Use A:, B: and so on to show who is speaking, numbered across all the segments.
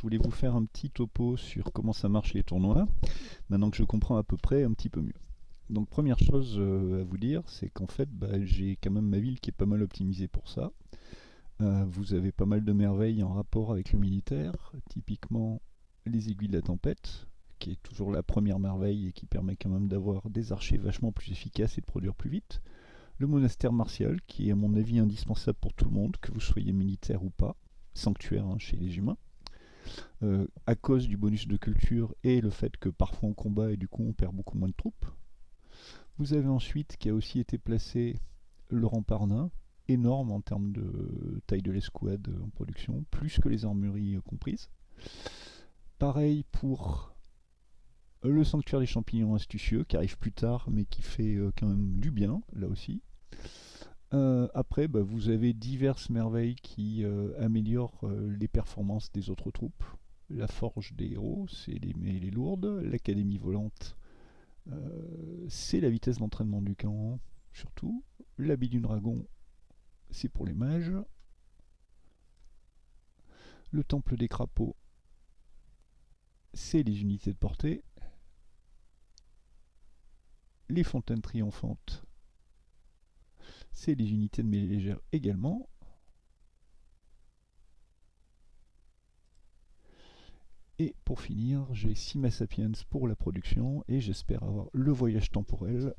A: je voulais vous faire un petit topo sur comment ça marche les tournois, maintenant que je comprends à peu près un petit peu mieux. Donc première chose euh, à vous dire, c'est qu'en fait bah, j'ai quand même ma ville qui est pas mal optimisée pour ça. Euh, vous avez pas mal de merveilles en rapport avec le militaire, typiquement les aiguilles de la tempête, qui est toujours la première merveille et qui permet quand même d'avoir des archers vachement plus efficaces et de produire plus vite. Le monastère martial, qui est à mon avis indispensable pour tout le monde, que vous soyez militaire ou pas, sanctuaire hein, chez les humains. Euh, à cause du bonus de culture et le fait que parfois on combat et du coup on perd beaucoup moins de troupes. Vous avez ensuite qui a aussi été placé le rempart énorme en termes de taille de l'escouade en production, plus que les armureries comprises. Pareil pour le sanctuaire des champignons astucieux qui arrive plus tard mais qui fait euh, quand même du bien là aussi. Euh, après, bah, vous avez diverses merveilles qui euh, améliorent les performances des autres troupes. La forge des héros, c'est les, les lourdes. L'académie volante, c'est la vitesse d'entraînement du camp, surtout. L'habit du dragon, c'est pour les mages. Le temple des crapauds, c'est les unités de portée les fontaines triomphantes, c'est les unités de mêlée légère également. Et pour finir, j'ai Sima Sapiens pour la production et j'espère avoir le voyage temporel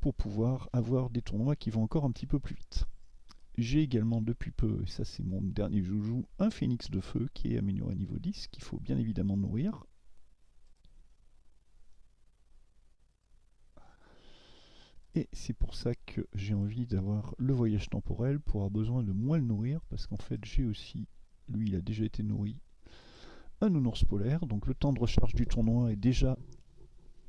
A: pour pouvoir avoir des tournois qui vont encore un petit peu plus vite. J'ai également depuis peu, et ça c'est mon dernier joujou, un phénix de feu qui est amélioré à niveau 10, qu'il faut bien évidemment nourrir. Et c'est pour ça que j'ai envie d'avoir le voyage temporel pour avoir besoin de moins le nourrir, parce qu'en fait j'ai aussi, lui il a déjà été nourri, un nounours polaire, donc le temps de recharge du tournoi est déjà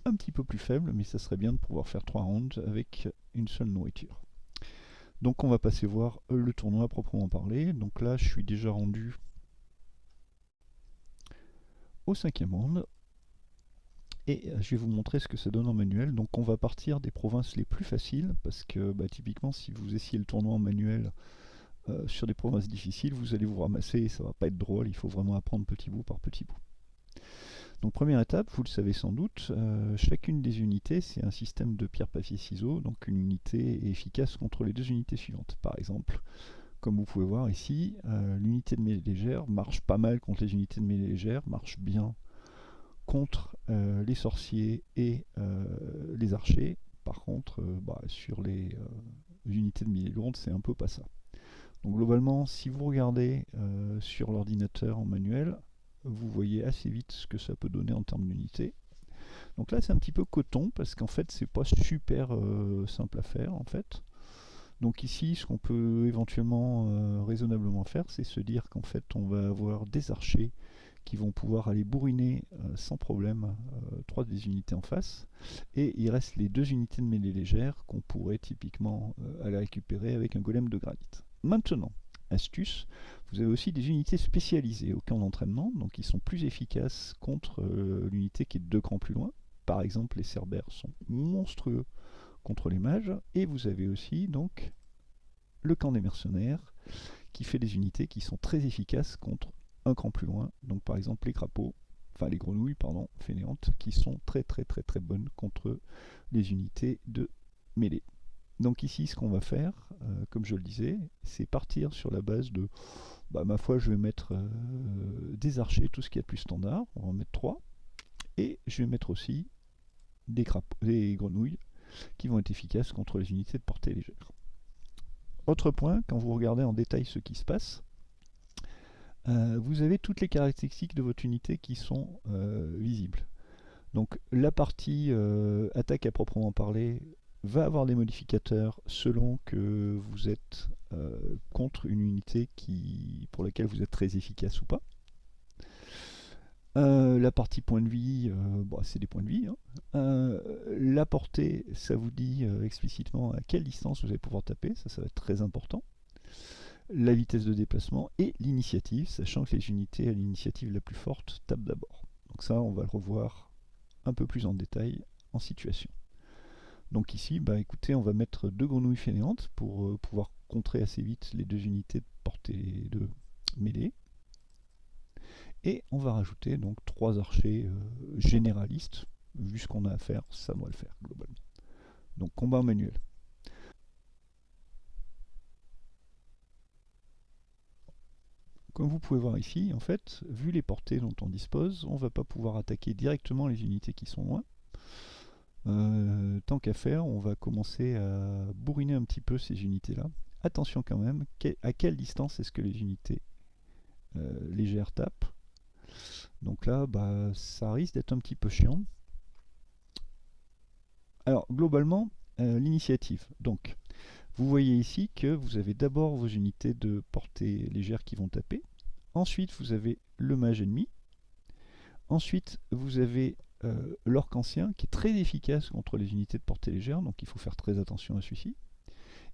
A: un petit peu plus faible, mais ça serait bien de pouvoir faire 3 rounds avec une seule nourriture. Donc on va passer voir le tournoi à proprement parler. Donc là je suis déjà rendu au cinquième round. Et euh, je vais vous montrer ce que ça donne en manuel. Donc on va partir des provinces les plus faciles, parce que bah, typiquement si vous essayez le tournoi en manuel euh, sur des provinces difficiles, vous allez vous ramasser et ça va pas être drôle, il faut vraiment apprendre petit bout par petit bout. Donc première étape, vous le savez sans doute, euh, chacune des unités c'est un système de pierre, papier, ciseaux, donc une unité est efficace contre les deux unités suivantes. Par exemple, comme vous pouvez voir ici, l'unité de mêlée légère marche pas mal contre les unités de mêlée légère, marche bien euh, les sorciers et euh, les archers. Par contre, euh, bah, sur les unités de milliers lourdes, c'est un peu pas ça. Donc globalement, si vous regardez sur l'ordinateur en manuel, vous voyez assez vite ce que ça peut donner en termes d'unités. Donc là, c'est un petit peu coton parce qu'en fait, c'est pas super simple à faire en fait. Donc ici, ce qu'on peut éventuellement raisonnablement faire, c'est se dire qu'en fait, on va avoir des archers qui vont pouvoir aller bourriner euh, sans problème euh, trois des unités en face. Et il reste les deux unités de mêlée légère qu'on pourrait typiquement euh, aller récupérer avec un golem de granit. Maintenant, astuce, vous avez aussi des unités spécialisées au camp d'entraînement, donc qui sont plus efficaces contre l'unité qui est deux crans plus loin. Par exemple, les cerbères sont monstrueux contre les mages, et vous avez aussi donc le camp des mercenaires, qui fait des unités qui sont très efficaces contre un cran plus loin. Donc par exemple les crapauds, enfin les grenouilles, pardon, fainéantes, qui sont très très très très bonnes contre les unités de mêlée. Donc ici, ce qu'on va faire, euh, comme je le disais, c'est partir sur la base de, bah, ma foi, je vais mettre euh, des archers, tout ce qui est plus standard, on va en mettre 3, et je vais mettre aussi des, des grenouilles qui vont être efficaces contre les unités de portée légère. Autre point, quand vous regardez en détail ce qui se passe, euh, vous avez toutes les caractéristiques de votre unité qui sont euh, visibles. Donc la partie euh, attaque à proprement parler va avoir des modificateurs selon que vous êtes contre une unité qui, pour laquelle vous êtes très efficace ou pas. la partie point de vie, bah, c'est des points de vie. Hein. la portée, ça vous dit explicitement à quelle distance vous allez pouvoir taper, ça, ça va être très important la vitesse de déplacement et l'initiative, sachant que les unités à l'initiative la plus forte tapent d'abord. Donc ça, on va le revoir un peu plus en détail en situation. Donc ici, bah écoutez, on va mettre deux grenouilles fainéantes pour euh, pouvoir contrer assez vite les deux unités de portée de mêlée. Et on va rajouter donc trois archers euh, généralistes. Vu ce qu'on a à faire, ça doit le faire globalement. Donc combat manuel. Comme vous pouvez voir ici, en fait, vu les portées dont on dispose, on ne va pas pouvoir attaquer directement les unités qui sont loin. Euh, tant qu'à faire, on va commencer à bourriner un petit peu ces unités-là. Attention quand même, à quelle distance est-ce que les unités euh, légères tapent Donc là, bah, ça risque d'être un petit peu chiant. Alors, globalement, euh, l'initiative. Donc, vous voyez ici que vous avez d'abord vos unités de portée légère qui vont taper. Ensuite, vous avez le mage ennemi. Ensuite, vous avez euh, l'orc ancien qui est très efficace contre les unités de portée légère, donc il faut faire très attention à celui-ci.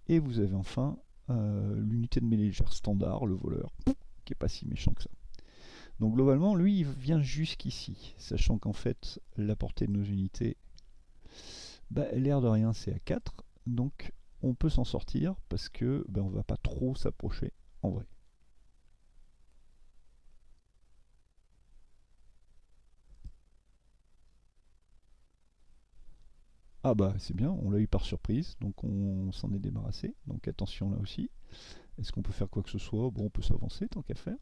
A: Et vous avez enfin euh, l'unité de mêlée légère standard, le voleur, qui est pas si méchant que ça. Donc globalement, lui, il vient jusqu'ici, sachant qu'en fait, la portée de nos unités, bah, l'air de rien, c'est à 4. Donc on peut s'en sortir parce que ben, on va pas trop s'approcher en vrai. Ah bah c'est bien, on l'a eu par surprise, donc on s'en est débarrassé. Donc attention là aussi. Est-ce qu'on peut faire quoi que ce soit? Bon, on peut s'avancer tant qu'à faire.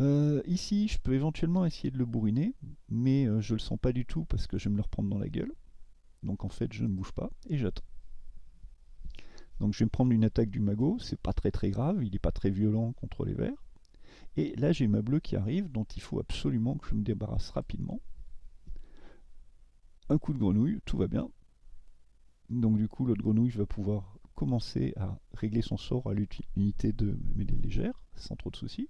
A: Euh, ici, je peux éventuellement essayer de le bourriner, mais euh, je le sens pas du tout parce que je vais me le reprendre dans la gueule. Donc en fait, je ne bouge pas et j'attends. Donc je vais me prendre une attaque du magot, c'est pas très très grave, il n'est pas très violent contre les verts. Et là, j'ai ma bleue qui arrive, dont il faut absolument que je me débarrasse rapidement. Un coup de grenouille, tout va bien. Donc du coup, l'autre grenouille va pouvoir commencer à régler son sort à l'unité de mêlée légère, sans trop de soucis.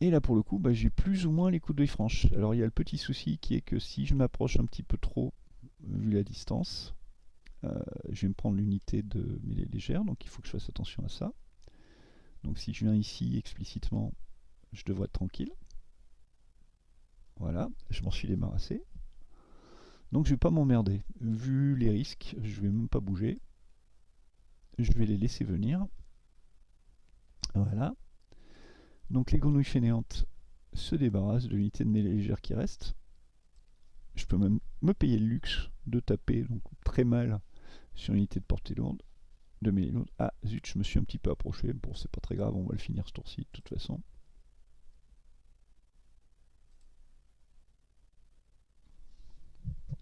A: Et là pour le coup, bah, j'ai plus ou moins les coups d'œil franches. Alors il y a le petit souci qui est que si je m'approche un petit peu trop, vu la distance, euh, je vais me prendre l'unité de mêlée légère, donc il faut que je fasse attention à ça. Donc si je viens ici explicitement, je devrais être tranquille. Voilà, je m'en suis débarrassé. Donc je vais pas m'emmerder. Vu les risques, je vais même pas bouger. Je vais les laisser venir. Voilà. Donc les grenouilles fainéantes se débarrassent de l'unité de mêlée légère qui reste. Je peux même me payer le luxe de taper donc très mal sur l'unité de portée lourde. De mêlée lourde. Ah zut, je me suis un petit peu approché. Bon, c'est pas très grave, on va le finir ce tour-ci de toute façon.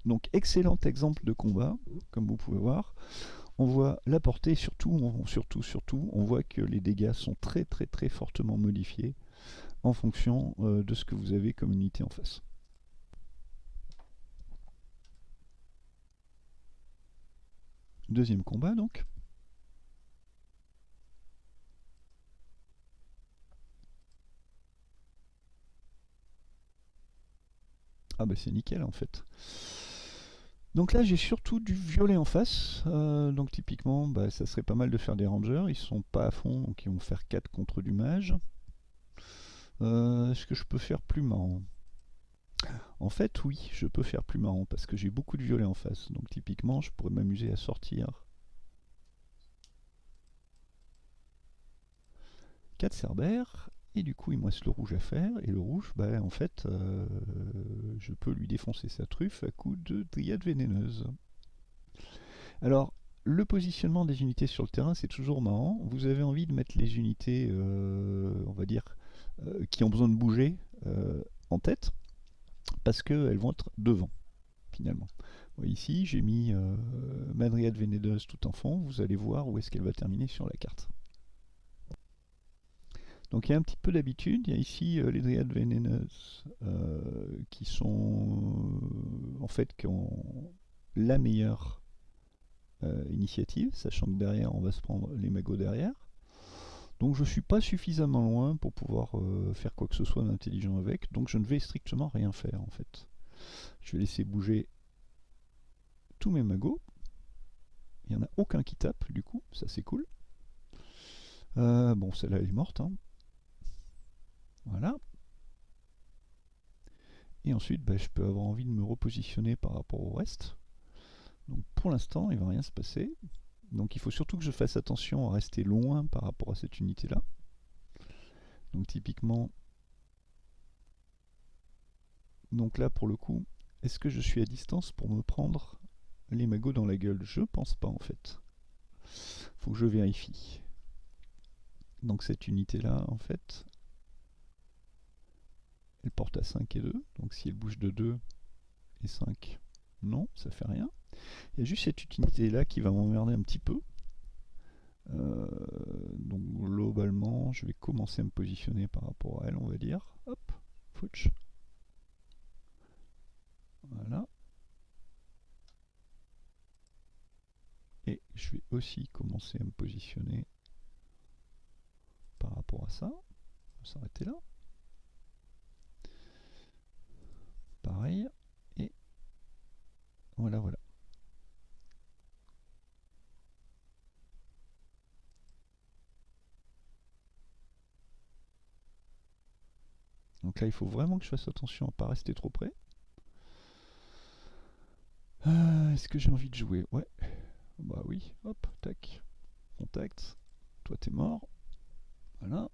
A: Donc excellent exemple de combat, comme vous pouvez voir on voit la portée, surtout, surtout, surtout, on voit que les dégâts sont très très très fortement modifiés en fonction euh, de ce que vous avez comme unité en face. Deuxième combat donc. Ah bah c'est nickel en fait. Donc là j'ai surtout du violet en face, euh, donc typiquement bah, ça serait pas mal de faire des rangers, ils sont pas à fond donc ils vont faire 4 contre du mage. Euh, est-ce que je peux faire plus marrant? En fait oui, je peux faire plus marrant parce que j'ai beaucoup de violet en face, donc typiquement je pourrais m'amuser à sortir. 4 cerbères et du coup, il me reste le rouge à faire. Et le rouge, bah, en fait, euh, je peux lui défoncer sa truffe à coup de dryade vénéneuse. Alors, le positionnement des unités sur le terrain, c'est toujours marrant. Vous avez envie de mettre les unités, euh, on va dire, euh, qui ont besoin de bouger en tête, parce qu'elles vont être devant, finalement. ici, j'ai mis Madriade vénéneuse tout en fond. Vous allez voir où est-ce qu'elle va terminer sur la carte. Donc il y a un petit peu d'habitude. Il y a ici euh, les dryades vénéneuses euh, qui sont euh, en fait qui ont la meilleure initiative, sachant que derrière on va se prendre les magots derrière. Donc je suis pas suffisamment loin pour pouvoir faire quoi que ce soit d'intelligent avec, donc je ne vais strictement rien faire en fait. Je vais laisser bouger tous mes magots. Il n'y en a aucun qui tape du coup, ça c'est cool. bon, celle-là elle est morte. Hein. Voilà. Et ensuite, bah, je peux avoir envie de me repositionner par rapport au reste. Donc pour l'instant, il ne va rien se passer. Donc il faut surtout que je fasse attention à rester loin par rapport à cette unité-là. Donc typiquement, donc là pour le coup, est-ce que je suis à distance pour me prendre les magots dans la gueule? Je pense pas en fait. Faut que je vérifie. Donc cette unité-là, en fait, elle porte à 5 et 2. Donc si elle bouge de 2 et 5, non, ça fait rien. Il y a juste cette unité-là qui va m'emmerder un petit peu. Euh, donc globalement, je vais commencer à me positionner par rapport à elle, on va dire. Hop, fouch. Voilà. Et je vais aussi commencer à me positionner par rapport à ça. On va s'arrêter là. Pareil. Et voilà, voilà. Donc là, il faut vraiment que je fasse attention à ne pas rester trop près. Euh, est-ce que j'ai envie de jouer? Ouais. Bah oui. Hop, tac. Contact. Toi, t'es mort. Voilà.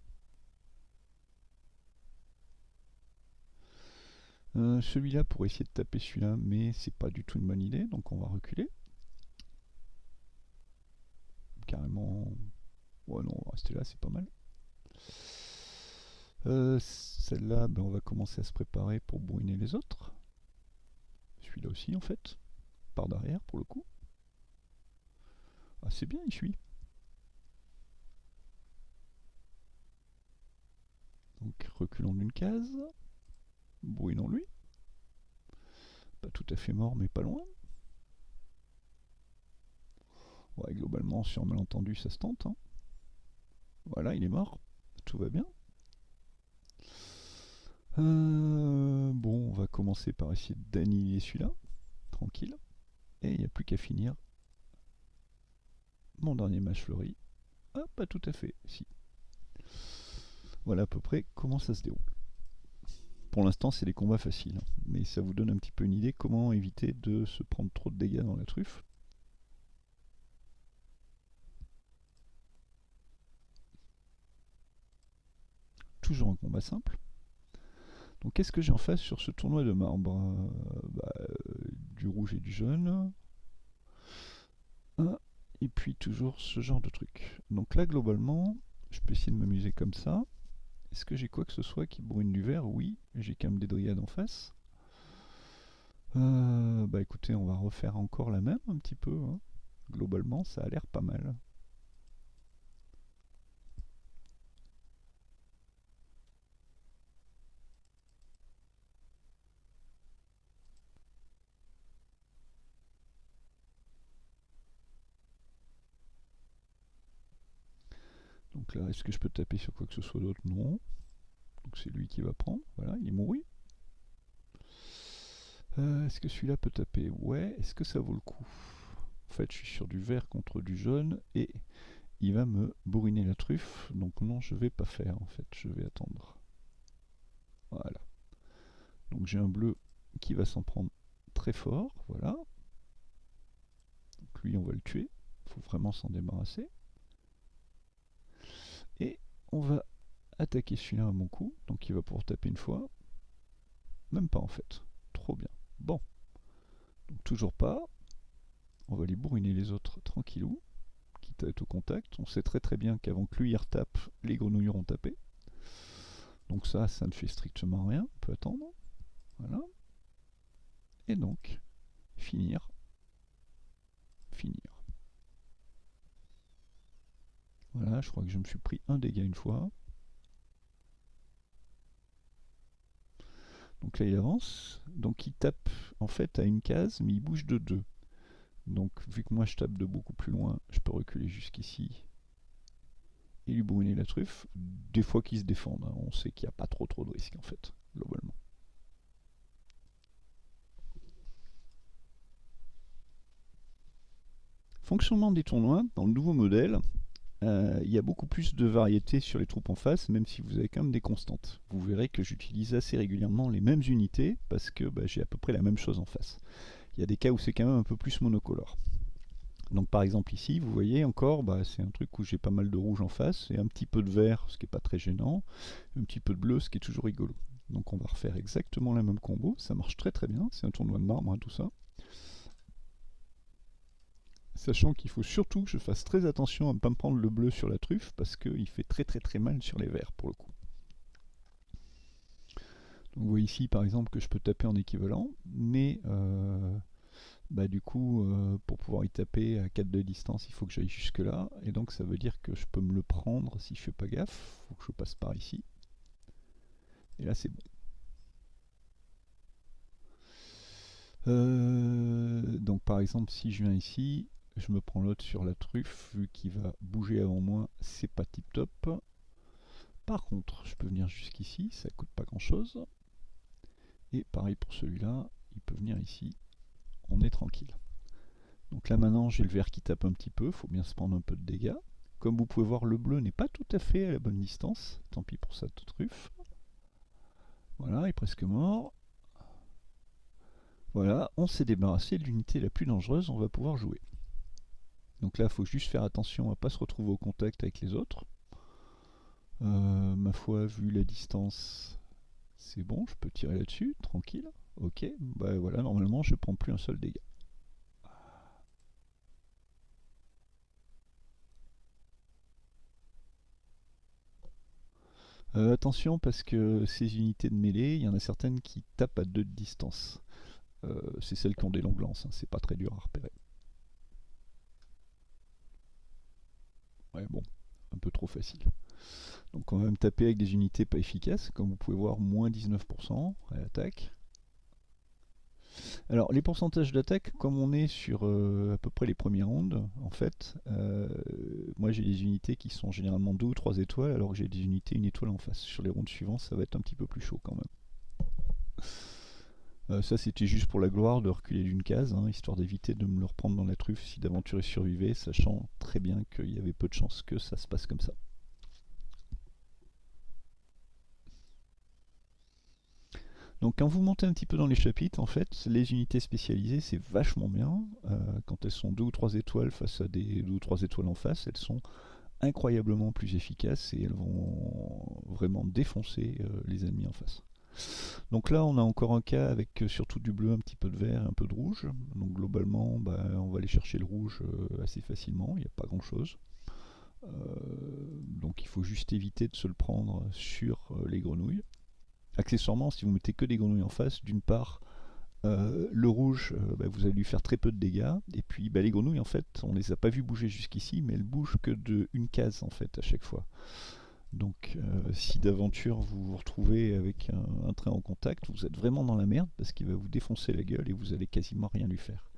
A: Euh, celui-là pour essayer de taper celui-là, mais c'est pas du tout une bonne idée, donc on va reculer. Carrément... Ouais non, on va rester là, c'est pas mal. Euh, celle-là, ben, on va commencer à se préparer pour bourriner les autres. Celui-là aussi en fait, par derrière pour le coup. Ah c'est bien, il suit. Donc reculons d'une case. Brûlons-lui. Pas tout à fait mort, mais pas loin. Ouais, globalement, sur malentendu, ça se tente. Hein. Voilà, il est mort. Tout va bien. Euh, bon, on va commencer par essayer d'annihiler celui-là. Tranquille. Et il n'y a plus qu'à finir. Mon dernier match fleuri. Ah, pas tout à fait, si. Voilà à peu près comment ça se déroule. Pour l'instant, c'est des combats faciles, mais ça vous donne un petit peu une idée comment éviter de se prendre trop de dégâts dans la truffe. Toujours un combat simple. Donc qu'est-ce que j'ai en face sur ce tournoi de marbre? Euh, bah, euh, Du rouge et du jaune. et puis toujours ce genre de truc. Donc là, globalement, je peux essayer de m'amuser comme ça. Est-ce que j'ai quoi que ce soit qui brûle du vert Oui, j'ai quand même des dryades en face. Euh, bah écoutez, on va refaire encore la même un petit peu. Hein. Globalement, ça a l'air pas mal. Donc est-ce que je peux taper sur quoi que ce soit d'autre? Non. Donc c'est lui qui va prendre. Voilà, il est mouru. Euh, est-ce que celui-là peut taper? Ouais. Est-ce que ça vaut le coup? En fait, je suis sur du vert contre du jaune et il va me bourriner la truffe. Donc non, je vais pas faire en fait. Je vais attendre. Voilà. Donc j'ai un bleu qui va s'en prendre très fort. Voilà. Donc lui, on va le tuer. Il faut vraiment s'en débarrasser. On va attaquer celui-là à mon coup. Donc il va pouvoir taper une fois. Même pas en fait. Trop bien. Bon. Donc toujours pas. On va les bourriner les autres tranquillou. Quitte à être au contact. On sait très très bien qu'avant que lui il retape, les grenouilles auront tapé. Donc ça, ça ne fait strictement rien. On peut attendre. Voilà. Et donc, finir. Finir. Voilà, je crois que je me suis pris un dégât une fois. Donc là il avance, donc il tape en fait à une case, mais il bouge de deux. Donc vu que moi je tape de beaucoup plus loin, je peux reculer jusqu'ici et lui brûler la truffe. Des fois qu'ils se défendent, hein. on sait qu'il n'y a pas trop trop de risques en fait, globalement. Fonctionnement des tournois, dans le nouveau modèle, euh, il y a beaucoup plus de variété sur les troupes en face, même si vous avez quand même des constantes. Vous verrez que j'utilise assez régulièrement les mêmes unités, parce que bah, j'ai à peu près la même chose en face. Il y a des cas où c'est quand même un peu plus monocolore. Donc par exemple ici, vous voyez encore, bah, c'est un truc où j'ai pas mal de rouge en face, et un petit peu de vert, ce qui n'est pas très gênant, un petit peu de bleu, ce qui est toujours rigolo. Donc on va refaire exactement la même combo, ça marche très très bien, c'est un tournoi de marbre hein, tout ça. Sachant qu'il faut surtout que je fasse très attention à ne pas me prendre le bleu sur la truffe, parce qu'il fait très très très mal sur les verts pour le coup. Donc vous voyez ici par exemple que je peux taper en équivalent, mais euh, bah, du coup, euh, pour pouvoir y taper à 4 de distance, il faut que j'aille jusque là. Et donc ça veut dire que je peux me le prendre si je fais pas gaffe. Il faut que je passe par ici. Et là c'est bon. Euh, donc par exemple, si je viens ici, je me prends l'autre sur la truffe, vu qu'il va bouger avant moi, c'est pas tip top. Par contre, je peux venir jusqu'ici, ça coûte pas grand chose. Et pareil pour celui-là, il peut venir ici, on est tranquille. Donc là maintenant j'ai le vert qui tape un petit peu, faut bien se prendre un peu de dégâts. Comme vous pouvez voir, le bleu n'est pas tout à fait à la bonne distance, tant pis pour cette truffe. Voilà, il est presque mort. Voilà, on s'est débarrassé de l'unité la plus dangereuse, on va pouvoir jouer. Donc là, il faut juste faire attention à ne pas se retrouver au contact avec les autres. Euh, ma foi, vu la distance, c'est bon, je peux tirer là-dessus, tranquille. Ok, bah voilà, normalement je prends plus un seul dégât. Euh, attention parce que ces unités de mêlée, il y en a certaines qui tapent à deux de distance. Euh, c'est celles qui ont des longues lances, hein, c'est pas très dur à repérer. Ouais bon, un peu trop facile. Donc on va me taper avec des unités pas efficaces, comme vous pouvez voir, moins 19% à l'attaque. Alors les pourcentages d'attaque, comme on est sur euh, à peu près les premiers rounds, en fait, euh, moi j'ai des unités qui sont généralement 2 ou 3 étoiles, alors que j'ai des unités une étoile en face. Sur les rounds suivants, ça va être un petit peu plus chaud quand même. Euh, ça c'était juste pour la gloire de reculer d'une case, hein, histoire d'éviter de me le reprendre dans la truffe si d'aventure survivait, sachant très bien qu'il y avait peu de chances que ça se passe comme ça. Donc quand vous montez un petit peu dans les chapitres, en fait, les unités spécialisées, c'est vachement bien. Euh, quand elles sont deux ou trois étoiles face à des deux ou trois étoiles en face, elles sont incroyablement plus efficaces et elles vont vraiment défoncer euh, les ennemis en face. Donc là, on a encore un cas avec euh, surtout du bleu, un petit peu de vert, un peu de rouge. Donc globalement, bah, on va aller chercher le rouge assez facilement, il n'y a pas grand chose. donc il faut juste éviter de se le prendre sur les grenouilles accessoirement, si vous mettez que des grenouilles en face, d'une part, euh, le rouge, euh, bah, vous allez lui faire très peu de dégâts. Et puis bah, les grenouilles, en fait, on les a pas vues bouger jusqu'ici, mais elles bougent que de une case en fait à chaque fois. Donc euh, si d'aventure vous vous retrouvez avec un, train en contact, vous êtes vraiment dans la merde parce qu'il va vous défoncer la gueule et vous allez quasiment rien lui faire.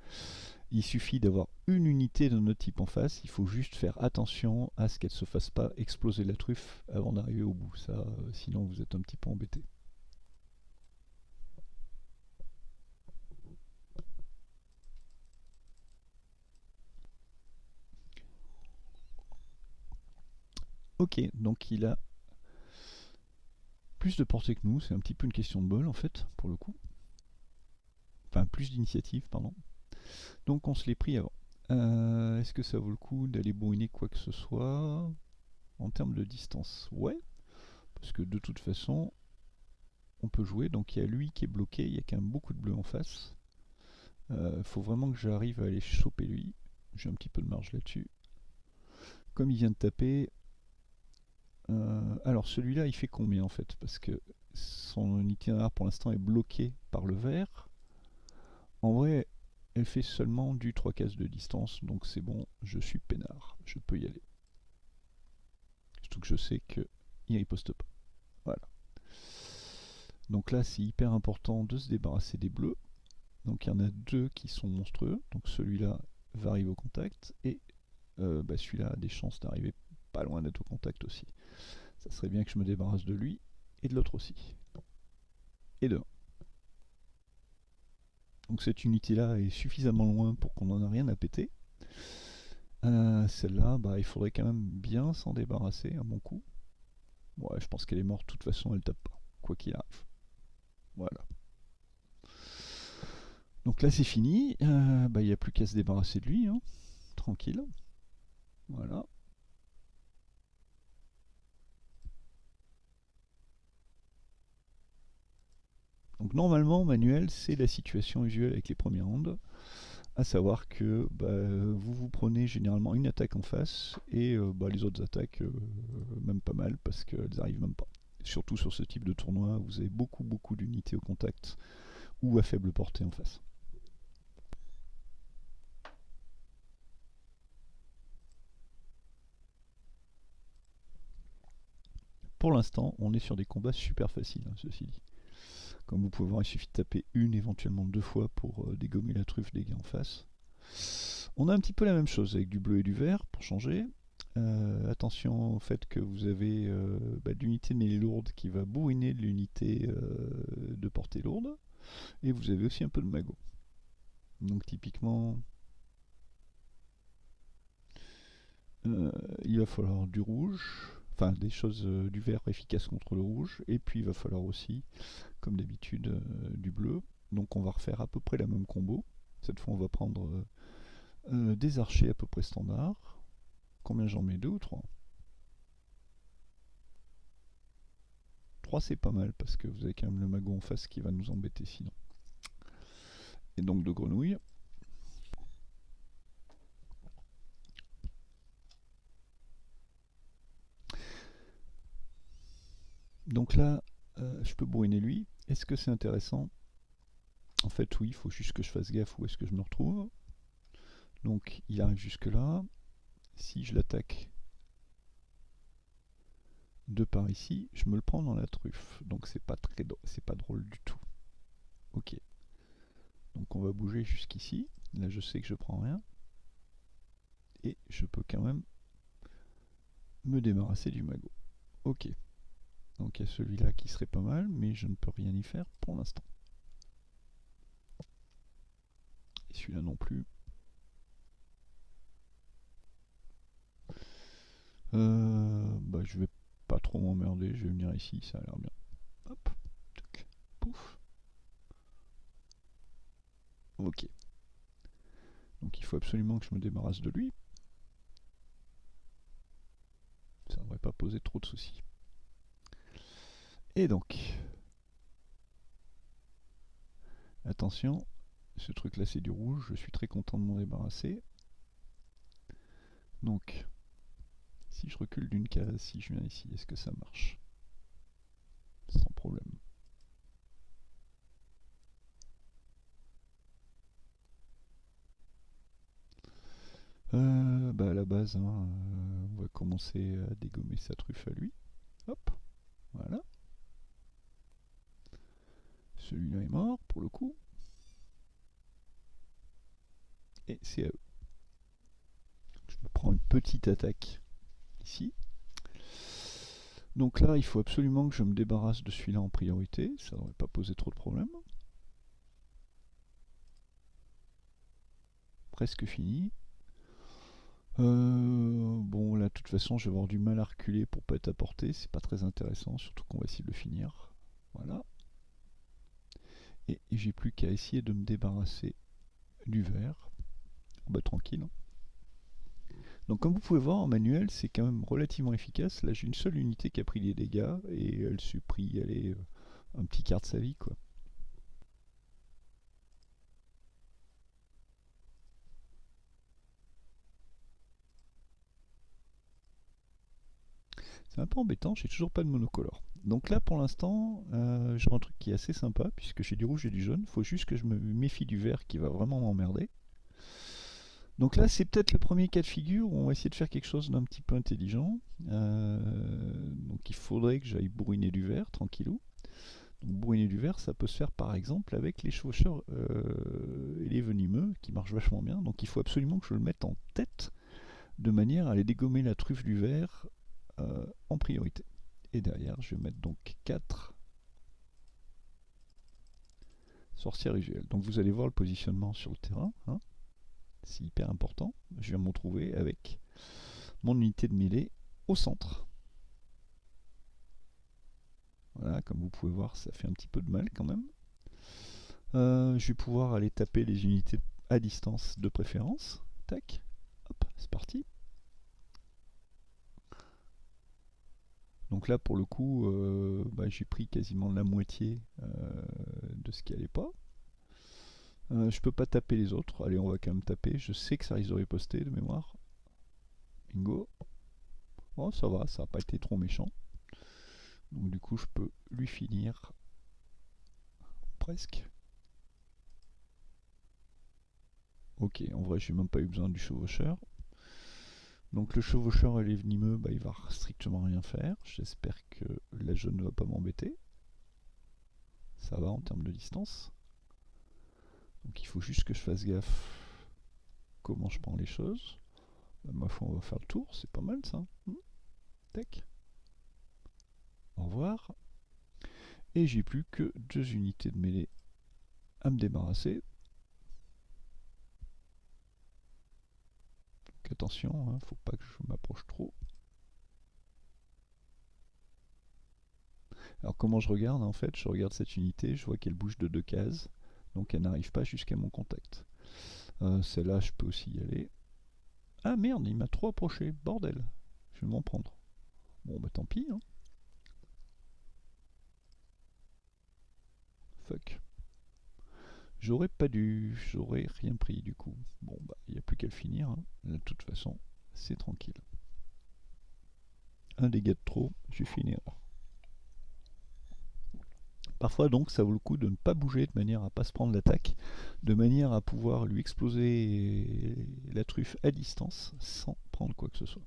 A: Il suffit d'avoir une unité de notre type en face, il faut juste faire attention à ce qu'elle ne se fasse pas exploser la truffe avant d'arriver au bout. Ça, sinon vous êtes un petit peu embêté. Ok, donc il a plus de portée que nous, c'est un petit peu une question de bol en fait, pour le coup. Enfin, plus d'initiative, pardon. Donc on se l'est pris avant. Euh, est-ce que ça vaut le coup d'aller bourriner quoi que ce soit en termes de distance? Ouais, parce que de toute façon, on peut jouer. Donc il y a lui qui est bloqué, il y a quand même beaucoup de bleu en face. Il euh, faut vraiment que j'arrive à aller choper lui. J'ai un petit peu de marge là-dessus. Comme il vient de taper, euh, alors celui-là, il fait combien en fait? Parce que son itinéraire pour l'instant est bloqué par le vert. En vrai, elle fait seulement du 3 cases de distance, donc c'est bon, je suis peinard, je peux y aller. Surtout que je sais qu'il riposte pas. Voilà. Donc là, c'est hyper important de se débarrasser des bleus. Donc il y en a deux qui sont monstrueux. Donc celui-là va arriver au contact et euh, bah, celui-là a des chances d'arriver loin d'être au contact aussi. Ça serait bien que je me débarrasse de lui et de l'autre aussi. Et de Donc cette unité-là est suffisamment loin pour qu'on n'en a rien à péter. Euh, celle-là, bah, il faudrait quand même bien s'en débarrasser à mon coup. Ouais, je pense qu'elle est morte, de toute façon, elle tape pas, quoi qu'il arrive. Voilà. Donc là, c'est fini. Euh, bah, il n'y a plus qu'à se débarrasser de lui. Hein. tranquille. Voilà. Donc normalement, manuel, c'est la situation usuelle avec les premières ondes. À savoir que bah, vous vous prenez généralement une attaque en face et euh, bah, les autres attaques, euh, même pas mal, parce qu'elles arrivent même pas. Surtout sur ce type de tournoi, vous avez beaucoup beaucoup d'unités au contact ou à faible portée en face. Pour l'instant, on est sur des combats super faciles, hein, ceci dit. Comme vous pouvez voir, il suffit de taper une, éventuellement deux fois pour euh, dégommer la truffe des gars en face. On a un petit peu la même chose avec du bleu et du vert pour changer. Euh, attention au fait que vous avez euh, bah, l'unité mêlée lourde qui va bourriner l'unité de portée lourde. Et vous avez aussi un peu de magot. Donc typiquement, il va falloir du rouge, enfin des choses du vert efficaces contre le rouge, et puis il va falloir aussi, comme d'habitude, du bleu. Donc on va refaire à peu près la même combo. Cette fois on va prendre des archers à peu près standards. Combien j'en mets? Deux ou trois? 3 c'est pas mal parce que vous avez quand même le magot en face qui va nous embêter sinon. Et donc de grenouilles. Donc là, euh, je peux bourriner lui. Est-ce que c'est intéressant? En fait, oui, il faut juste que je fasse gaffe où est-ce que je me retrouve. Donc, il arrive jusque là. Si je l'attaque de par ici, je me le prends dans la truffe. Donc, c'est pas très c'est pas drôle du tout. Ok. Donc, on va bouger jusqu'ici. Là, je sais que je prends rien. Et je peux quand même me débarrasser du magot. Ok. Donc il y a celui-là qui serait pas mal, mais je ne peux rien y faire pour l'instant. Et celui-là non plus. Euh, bah, je vais pas trop m'emmerder, je vais venir ici, ça a l'air bien. Hop, pouf. Ok. Donc il faut absolument que je me débarrasse de lui. Ça ne devrait pas poser trop de soucis. Et donc, attention, ce truc là c'est du rouge, je suis très content de m'en débarrasser. Donc, si je recule d'une case, si je viens ici, est-ce que ça marche? Sans problème. Euh, bah à la base, hein, euh, on va commencer à dégommer sa truffe à lui. Hop, voilà. Celui-là est mort pour le coup. Et c'est à eux. Je me prends une petite attaque ici. Donc là, il faut absolument que je me débarrasse de celui-là en priorité. Ça ne devrait pas poser trop de problèmes. Presque fini. Euh, bon, là, de toute façon, je vais avoir du mal à reculer pour pas être à portée. C'est pas très intéressant, surtout qu'on va essayer de le finir. Voilà et j'ai plus qu'à essayer de me débarrasser du verre. Bah tranquille. Hein. Donc comme vous pouvez voir en manuel, c'est quand même relativement efficace. Là j'ai une seule unité qui a pris des dégâts et elle s'est pris euh, un petit quart de sa vie quoi. C'est un peu embêtant, j'ai toujours pas de monocolore. Donc là pour l'instant, euh, j'ai un truc qui est assez sympa, puisque j'ai du rouge et du jaune. Il faut juste que je me méfie du vert qui va vraiment m'emmerder. Donc là c'est peut-être le premier cas de figure où on va essayer de faire quelque chose d'un petit peu intelligent. Euh, donc il faudrait que j'aille bourriner du vert, tranquillou. Donc du vert, ça peut se faire par exemple avec les chevaucheurs euh, et les venimeux, qui marchent vachement bien. Donc il faut absolument que je le mette en tête, de manière à aller dégommer la truffe du vert en priorité. Et derrière, je vais mettre donc 4 sorcières usuelles. Donc vous allez voir le positionnement sur le terrain. Hein. C'est hyper important. Je vais me retrouver avec mon unité de mêlée au centre. Voilà, comme vous pouvez voir, ça fait un petit peu de mal quand même. Euh, je vais pouvoir aller taper les unités à distance de préférence. Tac, Hop, c'est parti. Donc là, pour le coup, euh, bah, j'ai pris quasiment la moitié euh, de ce qui allait pas. Euh, je peux pas taper les autres. Allez, on va quand même taper. Je sais que ça risque de riposter de mémoire. Bingo. Oh, ça va, ça n'a pas été trop méchant. Donc du coup, je peux lui finir presque. Ok, en vrai, j'ai même pas eu besoin du chevaucheur. Donc le chevaucheur et les venimeux, bah, il va strictement rien faire. J'espère que la jeune ne va pas m'embêter. Ça va en termes de distance. Donc il faut juste que je fasse gaffe comment je prends les choses. Bah, ma foi, on va faire le tour, c'est pas mal ça. Hmm. Tac. Au revoir. Et j'ai plus que deux unités de mêlée à me débarrasser. Attention, hein, faut pas que je m'approche trop. Alors comment je regarde en fait? Je regarde cette unité, je vois qu'elle bouge de deux cases, donc elle n'arrive pas jusqu'à mon contact. Euh, celle-là, je peux aussi y aller. Ah merde, il m'a trop approché, bordel. Je vais m'en prendre. Bon bah tant pis. Hein. Fuck. J'aurais pas dû, j'aurais rien pris du coup. Bon bah il n'y a plus qu'à le finir. Hein. De toute façon, c'est tranquille. Un dégât de trop, j'ai fini. Parfois donc ça vaut le coup de ne pas bouger de manière à pas se prendre l'attaque, de manière à pouvoir lui exploser la truffe à distance sans prendre quoi que ce soit.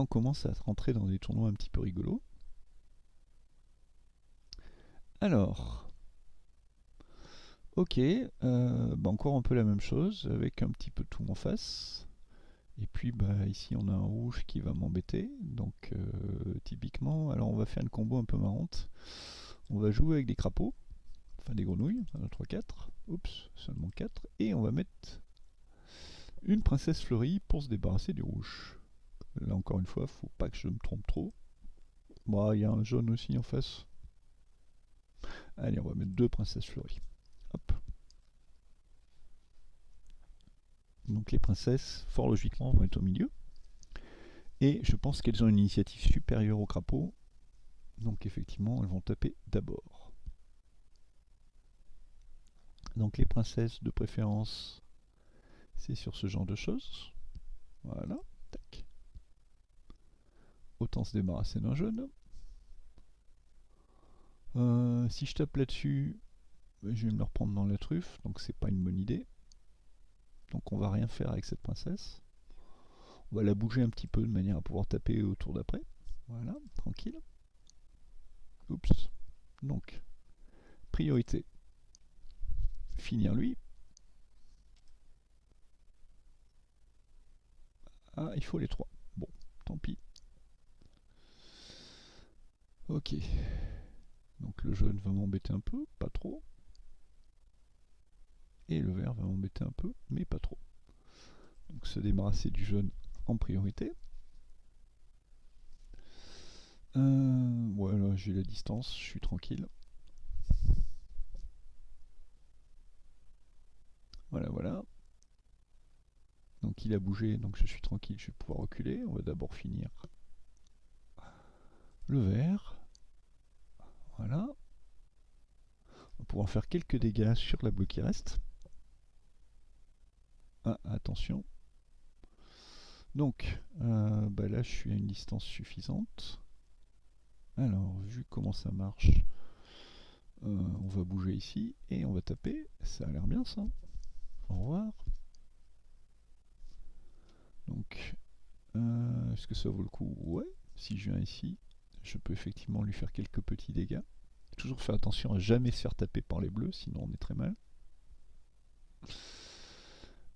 A: On commence à rentrer dans des tournois un petit peu rigolos. Alors, ok, euh, bah encore un peu la même chose avec un petit peu tout en face. Et puis bah ici on a un rouge qui va m'embêter. Donc euh, typiquement, alors on va faire une combo un peu marrante. On va jouer avec des crapauds, enfin des grenouilles, 1, 3, 4. Oups, seulement 4. Et on va mettre une princesse fleurie pour se débarrasser du rouge. Là encore une fois, faut pas que je me trompe trop. Bon, il y a un jaune aussi en face. Allez, on va mettre deux princesses fleuries. Hop. Donc les princesses, fort logiquement, vont être au milieu. Et je pense qu'elles ont une initiative supérieure au crapaud. Donc effectivement, elles vont taper d'abord. Donc les princesses de préférence, c'est sur ce genre de choses. Voilà, tac. Autant se débarrasser d'un jaune. Euh, si je tape là-dessus, je vais me le reprendre dans la truffe, donc c'est pas une bonne idée. Donc on va rien faire avec cette princesse. On va la bouger un petit peu de manière à pouvoir taper au tour d'après. Voilà, tranquille. Oups. Donc, priorité. Finir lui. Ah, il faut les trois. Bon, tant pis. Ok. Donc le jaune va m'embêter un peu, pas trop. Et le vert va m'embêter un peu, mais pas trop. Donc se débarrasser du jaune en priorité. Euh, voilà, j'ai la distance, je suis tranquille. Voilà, voilà. Donc il a bougé, donc je suis tranquille, je vais pouvoir reculer. On va d'abord finir le vert. Voilà. On va pouvoir faire quelques dégâts sur la bleue qui reste. Ah, attention. Donc, euh, bah là, je suis à une distance suffisante. Alors, vu comment ça marche, euh, on va bouger ici et on va taper. Ça a l'air bien, ça. Au revoir. Donc, euh, est-ce que ça vaut le coup? Ouais. Si je viens ici, je peux effectivement lui faire quelques petits dégâts. Toujours faire attention à jamais se faire taper par les bleus, sinon on est très mal.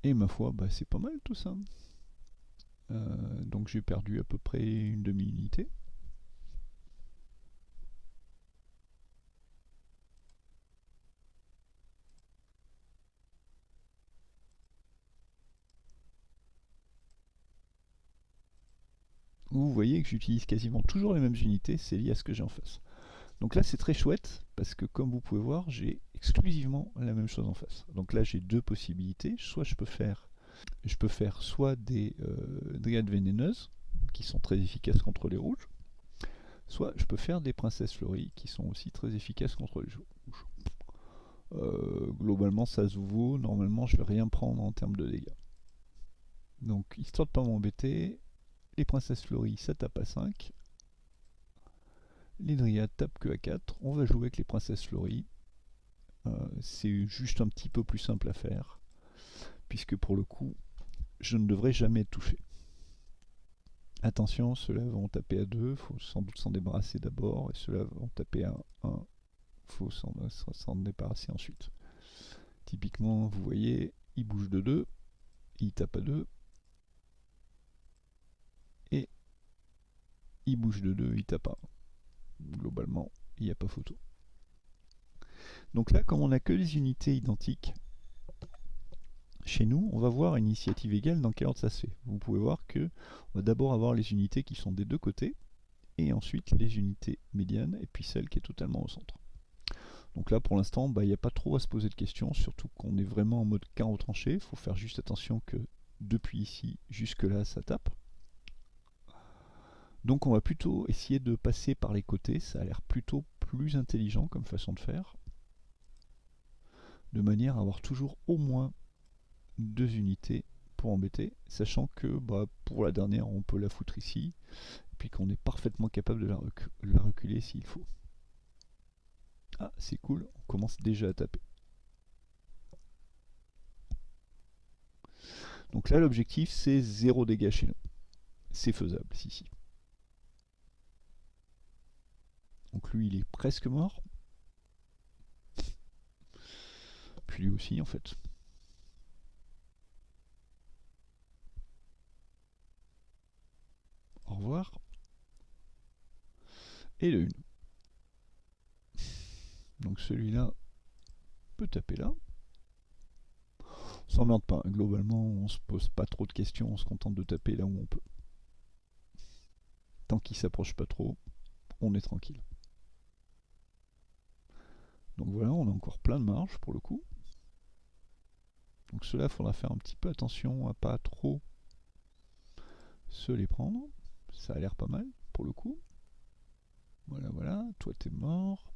A: Et ma foi, bah, c'est pas mal tout ça. Euh, donc j'ai perdu à peu près une demi-unité. Vous voyez que j'utilise quasiment toujours les mêmes unités, c'est lié à ce que j'ai en face. Donc là c'est très chouette parce que comme vous pouvez voir j'ai exclusivement la même chose en face. Donc là j'ai deux possibilités, soit je peux faire je peux faire soit des euh, dryades vénéneuses qui sont très efficaces contre les rouges, soit je peux faire des princesses fleuries qui sont aussi très efficaces contre les rouges. Euh, globalement ça se vaut, normalement je vais rien prendre en termes de dégâts. Donc histoire de pas m'embêter, les princesses fleuries ça tape à 5, les dryades tapent que à 4, on va jouer avec les princesses fleuries. Euh, c'est juste un petit peu plus simple à faire, puisque pour le coup, je ne devrais jamais touché. Attention, ceux-là vont taper à 2, il faut sans doute s'en débarrasser d'abord, et ceux-là vont taper à 1, il faut s'en débarrasser ensuite. Typiquement, vous voyez, il bouge de 2, il tape à 2, et il bouge de 2, il tape 1 globalement, il n'y a pas photo. Donc là, comme on n'a que les unités identiques, chez nous, on va voir une initiative égale dans quel ordre ça se fait. Vous pouvez voir que on va d'abord avoir les unités qui sont des deux côtés, et ensuite les unités médianes, et puis celle qui est totalement au centre. Donc là, pour l'instant, bah, il n'y a pas trop à se poser de questions, surtout qu'on est vraiment en mode carreau tranché. Il faut faire juste attention que depuis ici jusque là, ça tape. Donc on va plutôt essayer de passer par les côtés, ça a l'air plutôt plus intelligent comme façon de faire. De manière à avoir toujours au moins deux unités pour embêter, sachant que bah, pour la dernière on peut la foutre ici, puis qu'on est parfaitement capable de la, la reculer s'il faut. Ah c'est cool, on commence déjà à taper. Donc là l'objectif c'est zéro dégâts chez nous. C'est faisable, si si. Donc lui, il est presque mort. Puis lui aussi, en fait. Au revoir. Et le une. Donc celui-là peut taper là. On s'emmerde pas. Globalement, on se pose pas trop de questions. On se contente de taper là où on peut. Tant qu'il s'approche pas trop, on est tranquille. Donc voilà, on a encore plein de marge pour le coup. Donc cela, il faudra faire un petit peu attention à pas trop se les prendre. Ça a l'air pas mal pour le coup. Voilà, voilà, toi t'es mort.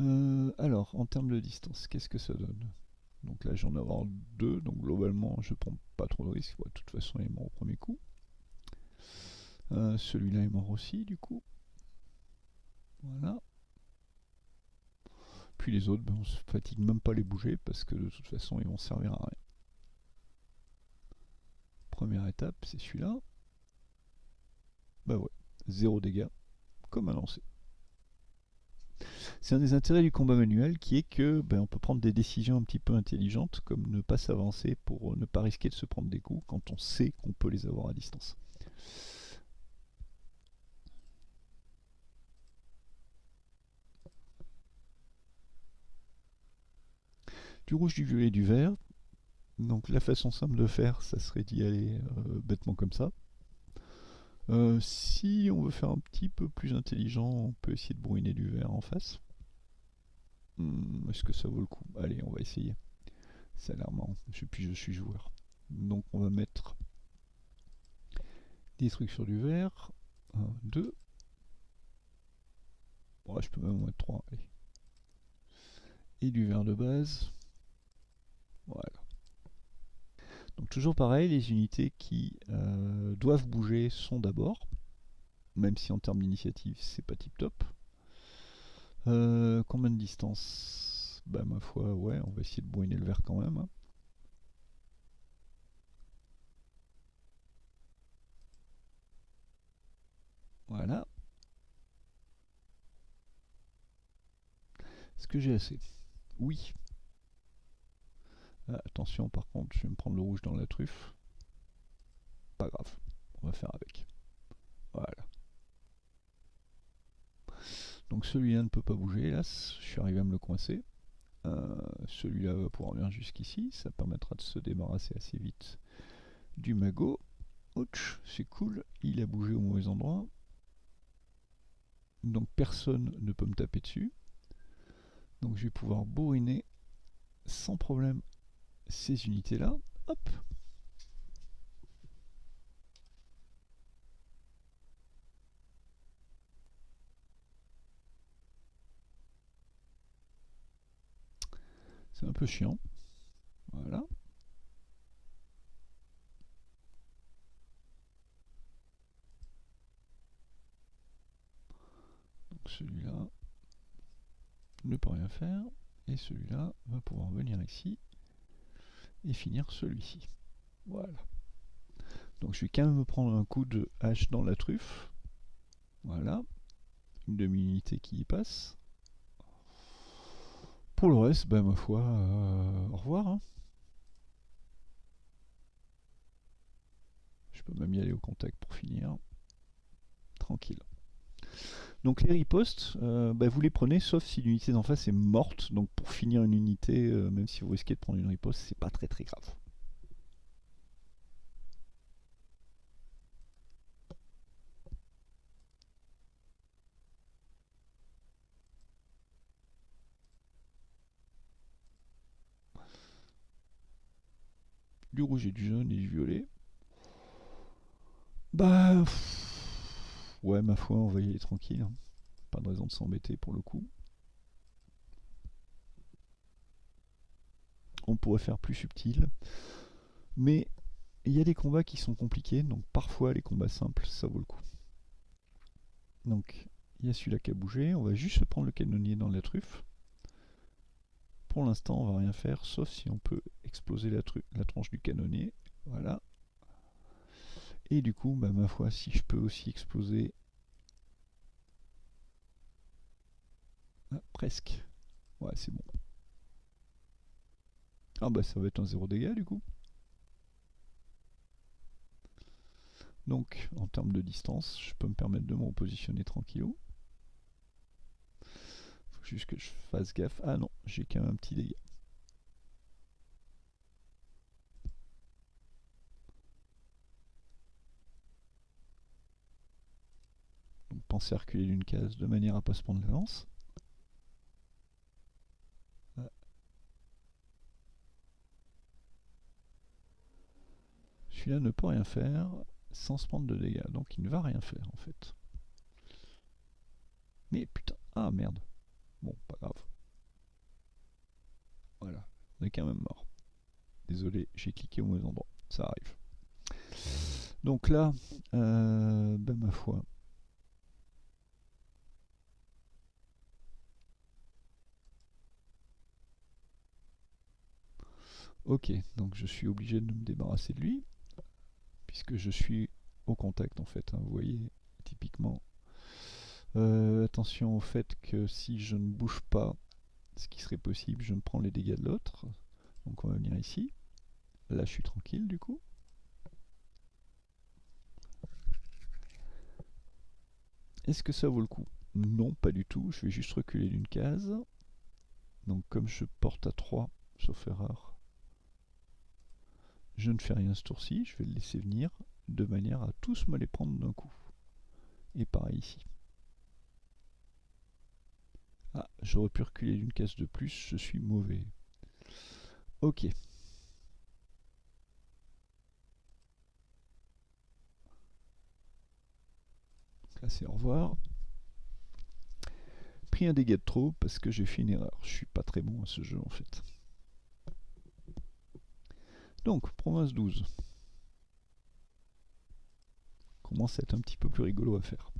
A: Euh, alors, en termes de distance, qu'est-ce que ça donne? Donc là, j'en ai deux, donc globalement, je prends pas trop de risques. de toute façon, il est mort au premier coup. Euh, celui-là est mort aussi, du coup. Voilà. Puis les autres, ben, on se fatigue même pas les bouger parce que de toute façon ils vont servir à rien. Première étape, c'est celui-là. Bah ouais, zéro dégâts, comme annoncé. C'est un des intérêts du combat manuel qui est que ben, on peut prendre des décisions un petit peu intelligentes, comme ne pas s'avancer pour ne pas risquer de se prendre des coups quand on sait qu'on peut les avoir à distance. Du rouge, du violet, du vert. Donc la façon simple de faire, ça serait d'y aller euh, bêtement comme ça. Euh, si on veut faire un petit peu plus intelligent, on peut essayer de bruiner du vert en face. Hmm, est-ce que ça vaut le coup? Allez, on va essayer. Ça a l'air marrant. Je, suis joueur. Donc on va mettre des trucs du vert. 1, 2. je peux même en mettre 3. Et du vert de base. Voilà. Donc toujours pareil, les unités qui euh, doivent bouger sont d'abord, même si en termes d'initiative c'est pas tip top. Euh, combien de distance? Bah ma foi, ouais, on va essayer de boiner le vert quand même. Hein. Voilà. Est-ce que j'ai assez? Oui. Ah, attention par contre, je vais me prendre le rouge dans la truffe. Pas grave, on va faire avec. Voilà. Donc celui-là ne peut pas bouger, hélas, je suis arrivé à me le coincer. Euh, celui-là va pouvoir venir jusqu'ici, ça permettra de se débarrasser assez vite du magot. Ouch, c'est cool, il a bougé au mauvais endroit. donc personne ne peut me taper dessus. Donc je vais pouvoir bourriner sans problème ces unités-là. Hop C'est un peu chiant. Voilà. Donc celui-là ne peut rien faire. Et celui-là va pouvoir venir ici et finir celui-ci. Voilà. Donc je vais quand même me prendre un coup de hache dans la truffe. Voilà. Une demi-unité qui y passe. Pour le reste, ben ma foi, euh, au revoir. Hein. Je peux même y aller au contact pour finir. Tranquille. Donc les ripostes, euh, ben, vous les prenez sauf si l'unité d'en face est morte. Donc pour finir une unité, euh, même si vous risquez de prendre une riposte, c'est pas très très grave. du rouge et du jaune et du violet. Bah... ouais, ma foi, on va y aller tranquille. Hein. Pas de raison de s'embêter pour le coup. On pourrait faire plus subtil. Mais il y a des combats qui sont compliqués, donc parfois les combats simples, ça vaut le coup. Donc, il y a celui-là qui a bougé. On va juste prendre le canonnier dans la truffe. Pour l'instant, on va rien faire, sauf si on peut exploser la, la tranche du canonnier. Voilà. Et du coup, bah, ma foi, si je peux aussi exploser... Ah, presque. Ouais, c'est bon. Ah bah ça va être un zéro dégâts du coup. Donc, en termes de distance, je peux me permettre de me repositionner tranquillou juste que je fasse gaffe. Ah non, j'ai quand même un petit dégât. Donc pensez à reculer d'une case de manière à pas se prendre l'avance. Celui-là ne peut rien faire sans se prendre de dégâts, donc il ne va rien faire en fait. Mais putain, ah merde. Bon, pas grave. Voilà, on est quand même mort. Désolé, j'ai cliqué au mauvais endroit. Ça arrive. Donc là, euh, ben ma foi. Ok, donc je suis obligé de me débarrasser de lui, puisque je suis au contact en fait. Hein. vous voyez, typiquement, euh, attention au fait que si je ne bouge pas, ce qui serait possible, je me prends les dégâts de l'autre. Donc on va venir ici. Là je suis tranquille du coup. Est-ce que ça vaut le coup? Non, pas du tout. Je vais juste reculer d'une case. Donc comme je porte à 3, sauf erreur, je ne fais rien ce tour-ci. Je vais le laisser venir de manière à tous me les prendre d'un coup. Et pareil ici. Ah, j'aurais pu reculer d'une case de plus, je suis mauvais. Ok. Là c'est au revoir. Pris un dégât de trop parce que j'ai fait une erreur. Je suis pas très bon à ce jeu en fait. Donc, province 12. Commence à être un petit peu plus rigolo à faire.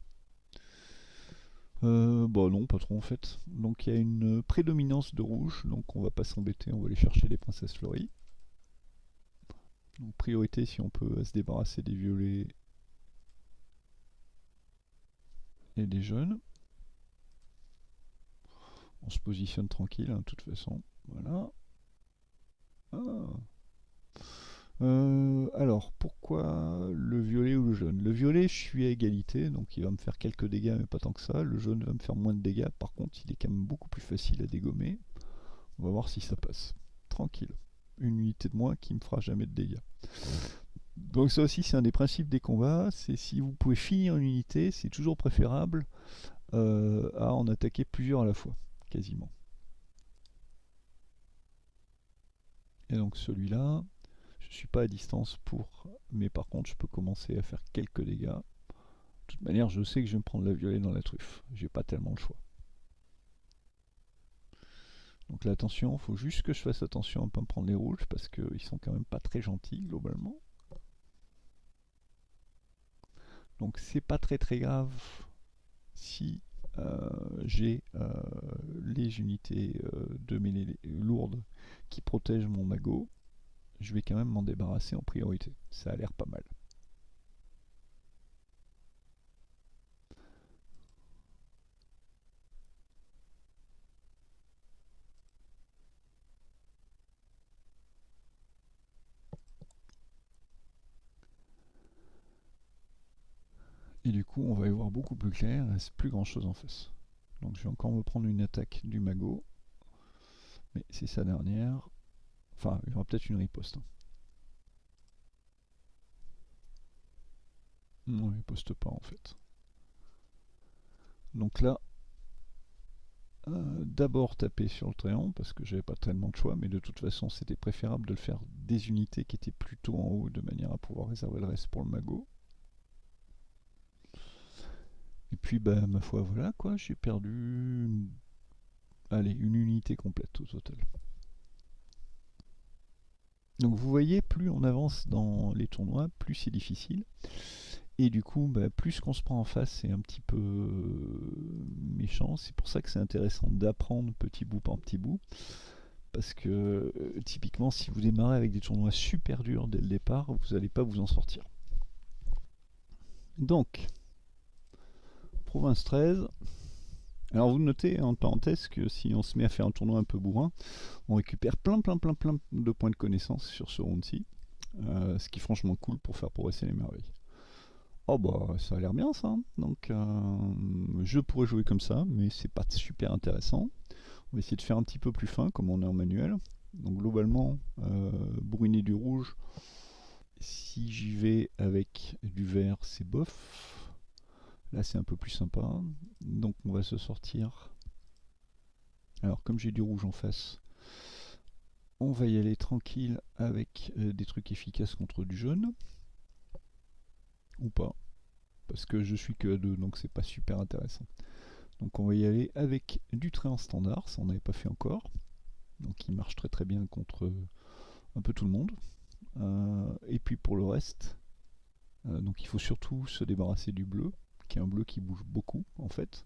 A: Euh, bon bah non, pas trop en fait. Donc il y a une prédominance de rouge, donc on va pas s'embêter, on va aller chercher les princesses fleuries. Donc priorité si on peut se débarrasser des violets et des jaunes. On se positionne tranquille, hein, de toute façon. Voilà. Ah. Euh, alors, pourquoi le violet ou le jaune? Le violet, je suis à égalité, donc il va me faire quelques dégâts, mais pas tant que ça. Le jaune va me faire moins de dégâts, par contre, il est quand même beaucoup plus facile à dégommer. On va voir si ça passe. Tranquille. Une unité de moins qui me fera jamais de dégâts. Donc ça aussi, c'est un des principes des combats, c'est si vous pouvez finir une unité, c'est toujours préférable euh, à en attaquer plusieurs à la fois, quasiment. Et donc celui-là, ne suis pas à distance pour... Mais par contre, je peux commencer à faire quelques dégâts. De toute manière, je sais que je vais me prendre la violet dans la truffe. J'ai pas tellement le choix. Donc là, attention, faut juste que je fasse attention à ne pas me prendre les rouges, parce qu'ils sont quand même pas très gentils, globalement. Donc c'est pas très très grave si euh, j'ai euh, les unités euh, de mêlée lourdes qui protègent mon magot, je vais quand même m'en débarrasser en priorité. Ça a l'air pas mal. Et du coup, on va y voir beaucoup plus clair, c'est plus grand chose en face. Donc je vais encore me prendre une attaque du magot. Mais c'est sa dernière. Enfin, il y aura peut-être une riposte. Hein. Non, il riposte pas en fait. Donc là, euh, d'abord taper sur le triangle parce que j'avais pas tellement de choix, mais de toute façon c'était préférable de le faire des unités qui étaient plutôt en haut de manière à pouvoir réserver le reste pour le magot. Et puis, bah, ma foi, voilà quoi, j'ai perdu une... Allez, une unité complète au total. Donc vous voyez, plus on avance dans les tournois, plus c'est difficile. Et du coup, bah, plus qu'on se prend en face, c'est un petit peu méchant. C'est pour ça que c'est intéressant d'apprendre petit bout par petit bout. Parce que euh, typiquement, si vous démarrez avec des tournois super durs dès le départ, vous n'allez pas vous en sortir. Donc, province 13. Alors vous notez en parenthèse que si on se met à faire un tournoi un peu bourrin, on récupère plein plein plein plein de points de connaissance sur ce round-ci. Euh, ce qui est franchement cool pour faire progresser les merveilles. Oh bah ça a l'air bien ça. Hein. Donc euh, je pourrais jouer comme ça, mais c'est pas super intéressant. On va essayer de faire un petit peu plus fin comme on est en manuel. Donc globalement, euh, du rouge. Si j'y vais avec du vert, c'est bof. Là, c'est un peu plus sympa. Donc, on va se sortir. Alors, comme j'ai du rouge en face, on va y aller tranquille avec euh, des trucs efficaces contre du jaune. Ou pas. Parce que je suis que à 2, donc c'est pas super intéressant. Donc on va y aller avec du trait en standard, ça on n'avait pas fait encore. Donc il marche très très bien contre euh, un peu tout le monde. Euh, et puis pour le reste, donc il faut surtout se débarrasser du bleu un bleu qui bouge beaucoup en fait.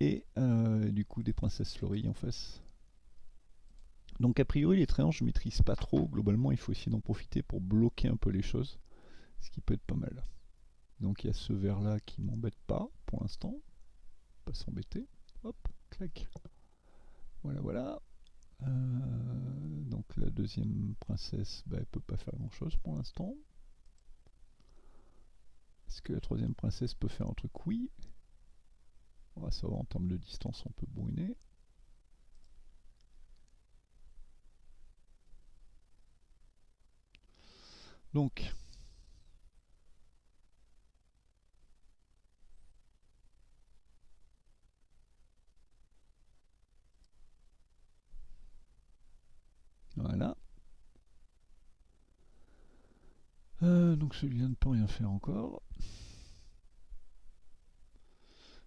A: Et euh, du coup des princesses fleuries en face. Donc a priori les tréants je maîtrise pas trop, globalement il faut essayer d'en profiter pour bloquer un peu les choses, ce qui peut être pas mal. Donc il y a ce vert là qui m'embête pas pour l'instant, pas s'embêter, hop, clac. Voilà voilà. Euh, donc la deuxième princesse, bah, elle peut pas faire grand chose pour l'instant. Est-ce que la troisième princesse peut faire un truc? Oui. On va savoir en termes de distance, on peut brûler. Donc, voilà. Euh, donc celui-là ne peut rien faire encore.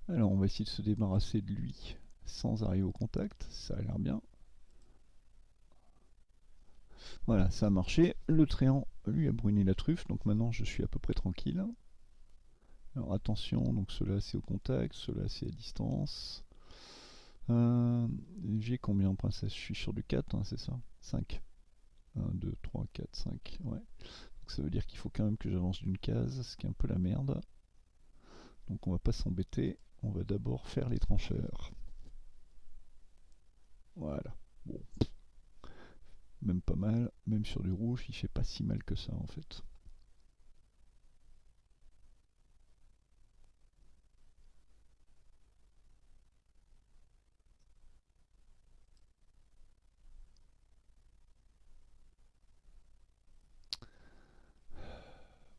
A: Alors on va essayer de se débarrasser de lui sans arriver au contact, ça a l'air bien. Voilà, ça a marché. Le tréant, lui, a brûlé la truffe, donc maintenant je suis à peu près tranquille. Alors attention, donc cela c'est au contact, cela c'est à distance. Euh, j'ai combien en princesse Je suis sur du 4, hein, c'est ça? 5. 1, 2, 3, 4, 5. Ouais ça veut dire qu'il faut quand même que j'avance d'une case, ce qui est un peu la merde. Donc on va pas s'embêter, on va d'abord faire les trancheurs. Voilà, bon. Même pas mal, même sur du rouge, il fait pas si mal que ça en fait.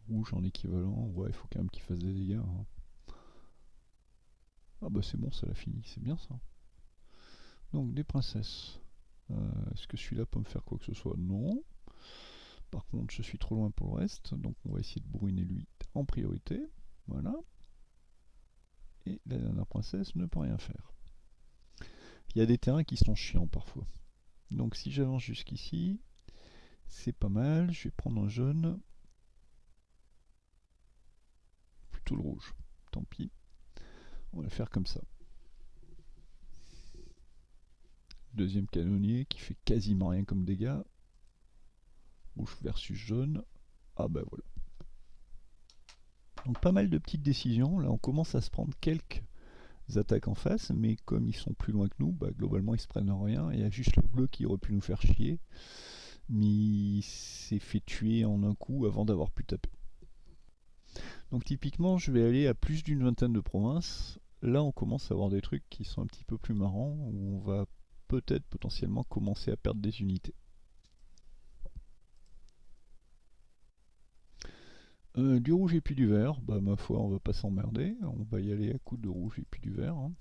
A: Rouge en équivalent, ouais, il faut quand même qu'il fasse des dégâts. Hein. Ah bah c'est bon, ça l'a fini, c'est bien ça. Donc des princesses. Euh, est-ce que celui-là peut me faire quoi que ce soit? Non. Par contre, je suis trop loin pour le reste, donc on va essayer de bruiner lui en priorité. Voilà. Et la dernière princesse ne peut rien faire. Il y a des terrains qui sont chiants parfois. Donc si j'avance jusqu'ici, c'est pas mal. Je vais prendre un jaune. Plutôt le rouge. Tant pis. On va le faire comme ça. Deuxième canonnier qui fait quasiment rien comme dégâts. Rouge versus jaune. Ah bah voilà. Donc pas mal de petites décisions. Là on commence à se prendre quelques attaques en face, mais comme ils sont plus loin que nous, bah, globalement ils se prennent rien. Il y a juste le bleu qui aurait pu nous faire chier. Mais il s'est fait tuer en un coup avant d'avoir pu taper. Donc typiquement je vais aller à plus d'une vingtaine de provinces. Là on commence à avoir des trucs qui sont un petit peu plus marrants, où on va peut-être potentiellement commencer à perdre des unités. Euh, du rouge et puis du vert, bah ma foi on va pas s'emmerder, on va y aller à coups de rouge et puis du vert. Hein.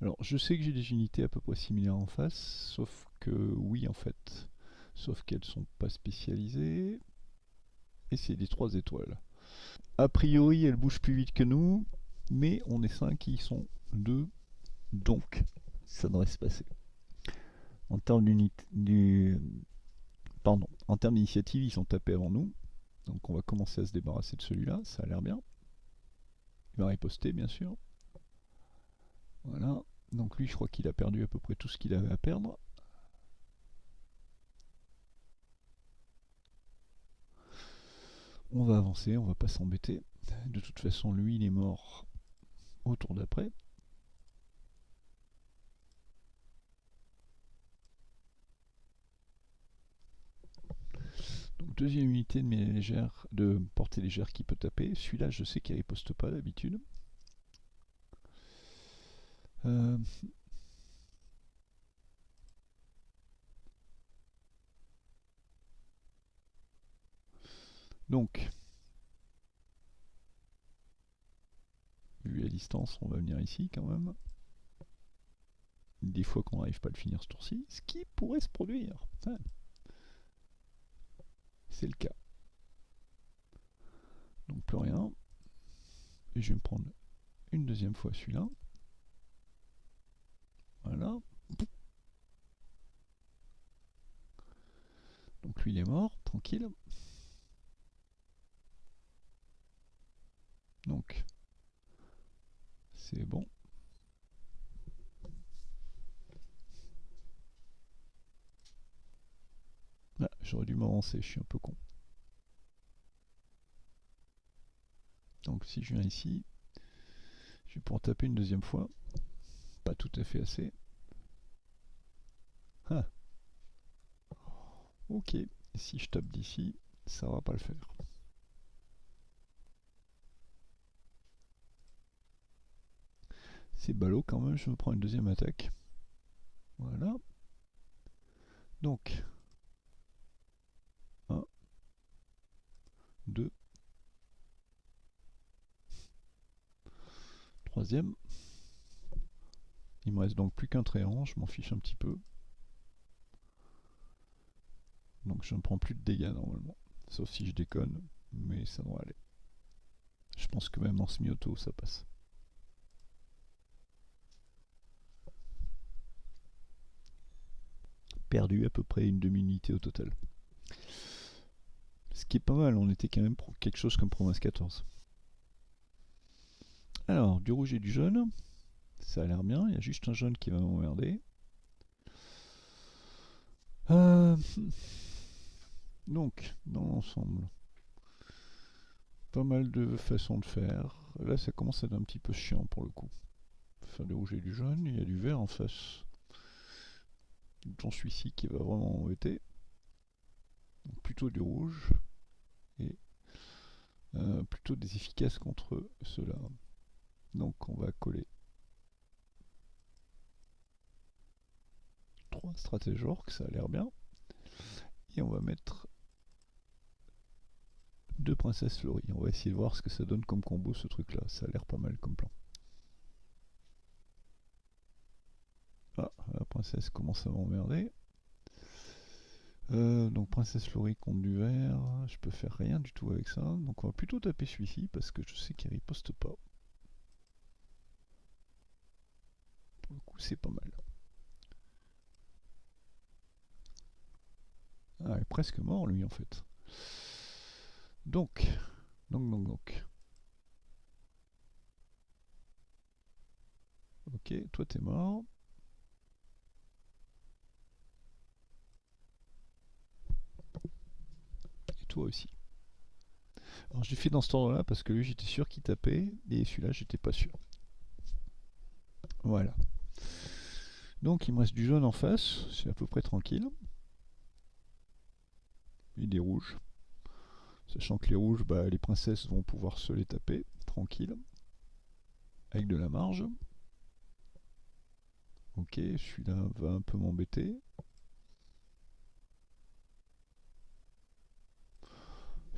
A: Alors je sais que j'ai des unités à peu près similaires en face, sauf que oui en fait, sauf qu'elles sont pas spécialisées, et c'est des 3 étoiles. A priori elles bougent plus vite que nous, mais on est 5 qui sont 2, donc ça devrait se passer. En termes en termes d'initiative ils sont tapés avant nous, donc on va commencer à se débarrasser de celui-là, ça a l'air bien. Il va riposter bien sûr. Voilà, donc lui je crois qu'il a perdu à peu près tout ce qu'il avait à perdre. On va avancer, on va pas s'embêter. De toute façon lui il est mort au tour d'après. deuxième unité de, portée légère qui peut taper. Celui-là, je sais qu'il riposte pas d'habitude. Euh, donc, vu à distance, on va venir ici quand même. Des fois qu'on n'arrive pas à le finir ce tour-ci, ce qui pourrait se produire c'est le cas. Donc plus rien. Et je vais me prendre une deuxième fois celui-là. Voilà. Donc lui il est mort, tranquille. Donc c'est bon. Ah, j'aurais dû m'avancer, je suis un peu con. Donc si je viens ici, je vais pouvoir taper une deuxième fois. Pas tout à fait assez. Ah. Ok, si je tape d'ici, ça va pas le faire. C'est ballot quand même, je prends une deuxième attaque. Voilà. Donc, 2. Troisième. Il me reste donc plus qu'un tréant, je m'en fiche un petit peu. Donc je ne prends plus de dégâts normalement. Sauf si je déconne, mais ça devrait aller. Je pense que même en semi-auto ça passe. Perdu à peu près une demi-unité au total. Ce qui est pas mal, on était quand même pour quelque chose comme province 14. Alors, du rouge et du jaune, ça a l'air bien, il y a juste un jaune qui va m'emmerder. Euh, donc, dans l'ensemble, pas mal de façons de faire. Là, ça commence à être un petit peu chiant pour le coup. Faire du rouge et du jaune, il y a du vert en face. Dont celui-ci qui va vraiment embêter. Donc plutôt du rouge et euh, plutôt des efficaces contre cela. Donc on va coller trois stratèges orques, ça a l'air bien. Et on va mettre deux princesses fleuries. On va essayer de voir ce que ça donne comme combo ce truc là. Ça a l'air pas mal comme plan. Princesse commence à m'emmerder. Euh, donc princesse Laurie contre du vert, je peux faire rien du tout avec ça. Donc on va plutôt taper celui-ci parce que je sais qu'il riposte pas. Pour le coup c'est pas mal. Ah, il presque mort lui en fait. Donc, donc, donc, donc. Ok, toi t'es mort. Toi aussi. Alors j'ai fait dans ce ordre là parce que lui j'étais sûr qu'il tapait et celui-là j'étais pas sûr. Voilà. Donc il me reste du jaune en face, c'est à peu près tranquille. Et des rouges. Sachant que les rouges, bah, les princesses vont pouvoir se les taper, tranquille. Avec de la marge. Ok, celui-là va un peu m'embêter.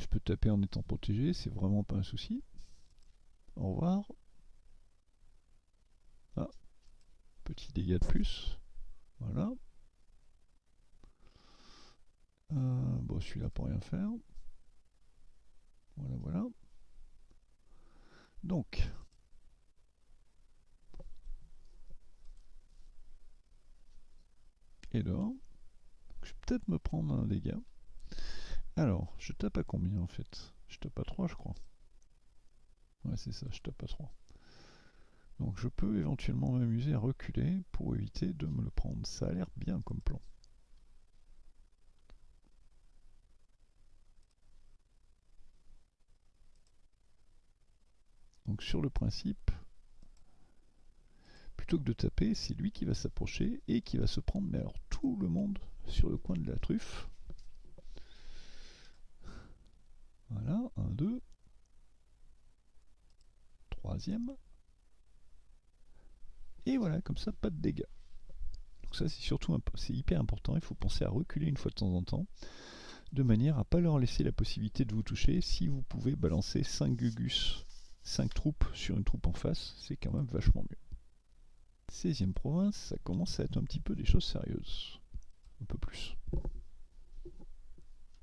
A: Je peux taper en étant protégé, c'est vraiment pas un souci. Au revoir. Ah, petit dégât de plus. Voilà. Euh, bon, celui-là pour rien faire. Voilà, voilà. Donc, et là, je vais peut-être me prendre un dégât. Alors, je tape à combien en fait? Je tape à 3 je crois. Ouais c'est ça, je tape à 3. Donc je peux éventuellement m'amuser à reculer pour éviter de me le prendre. Ça a l'air bien comme plan. Donc sur le principe, plutôt que de taper, c'est lui qui va s'approcher et qui va se prendre, mais alors tout le monde sur le coin de la truffe. Voilà, un, deux. Troisième. Et voilà, comme ça, pas de dégâts. Donc ça, c'est surtout c'est hyper important. Il faut penser à reculer une fois de temps en temps, de manière à pas leur laisser la possibilité de vous toucher. Si vous pouvez balancer 5 Gugus, 5 troupes sur une troupe en face, c'est quand même vachement mieux. 16e province, ça commence à être un petit peu des choses sérieuses. Un peu plus.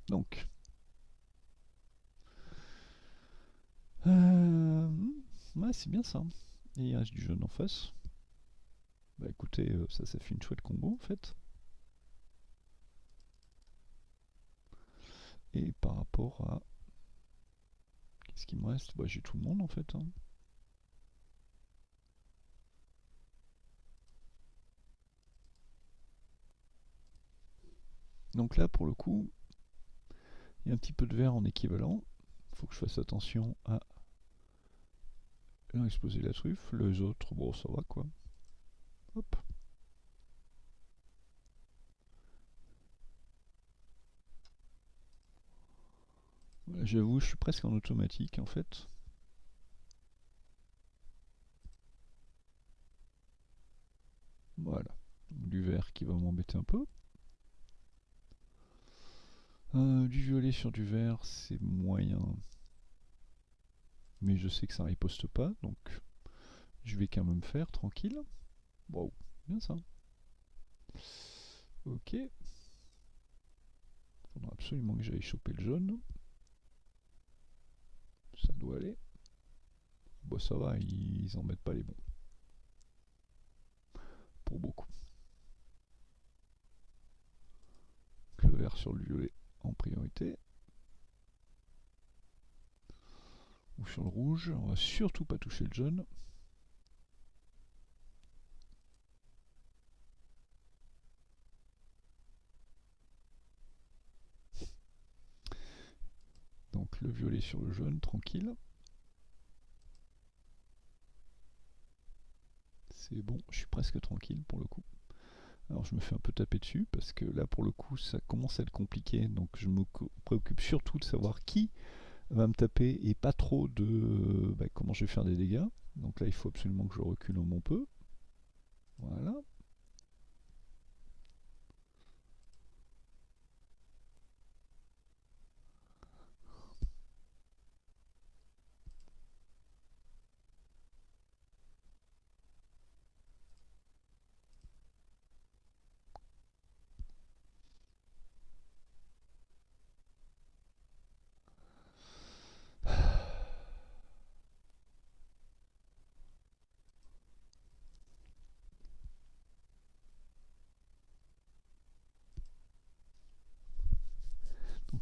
A: Donc. Euh, ouais, c'est bien ça. Et il reste du jaune en face. Bah écoutez, euh, ça, ça fait une chouette combo en fait. Et par rapport à... Qu'est-ce qui me reste? Bah j'ai tout le monde en fait. Hein. Donc là, pour le coup, il y a un petit peu de vert en équivalent. Faut que je fasse attention à exploser la truffe. Les autres, bon, ça va quoi. Hop. J'avoue, je suis presque en automatique en fait. Voilà. Du vert qui va m'embêter un peu. Euh, du violet sur du vert, c'est moyen. Mais je sais que ça riposte pas, donc je vais quand même faire tranquille. Wow, bien ça. Ok. Faudra absolument que j'aille choper le jaune. Ça doit aller. Bon, ça va, ils, en mettent pas les bons. Pour beaucoup. Le vert sur le violet en priorité. Ou sur le rouge, on va surtout pas toucher le jaune. Donc le violet sur le jaune, tranquille. C'est bon, je suis presque tranquille pour le coup. Alors je me fais un peu taper dessus parce que là pour le coup ça commence à être compliqué donc je me préoccupe surtout de savoir qui va me taper et pas trop de bah, comment je vais faire des dégâts. Donc là il faut absolument que je recule un bon peu. Voilà.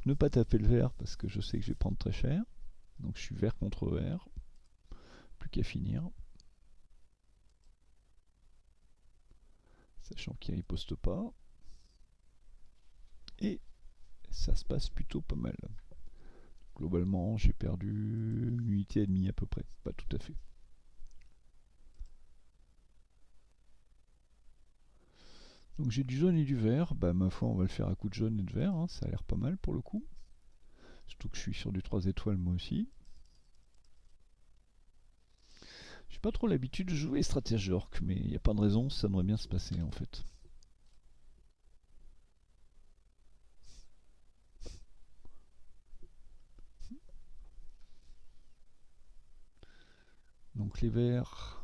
A: Ne pas taper le vert parce que je sais que je vais prendre très cher. Donc je suis vert contre vert. Plus qu'à finir. Sachant qu'il riposte pas. Et ça se passe plutôt pas mal. Globalement, j'ai perdu une unité et demie à peu près. Pas tout à fait. Donc j'ai du jaune et du vert, bah ma foi on va le faire à coup de jaune et de vert, hein. ça a l'air pas mal pour le coup. Surtout que je suis sur du 3 étoiles moi aussi. J'ai pas trop l'habitude de jouer stratège orc, mais il n'y a pas de raison, ça devrait bien se passer en fait. Donc les verts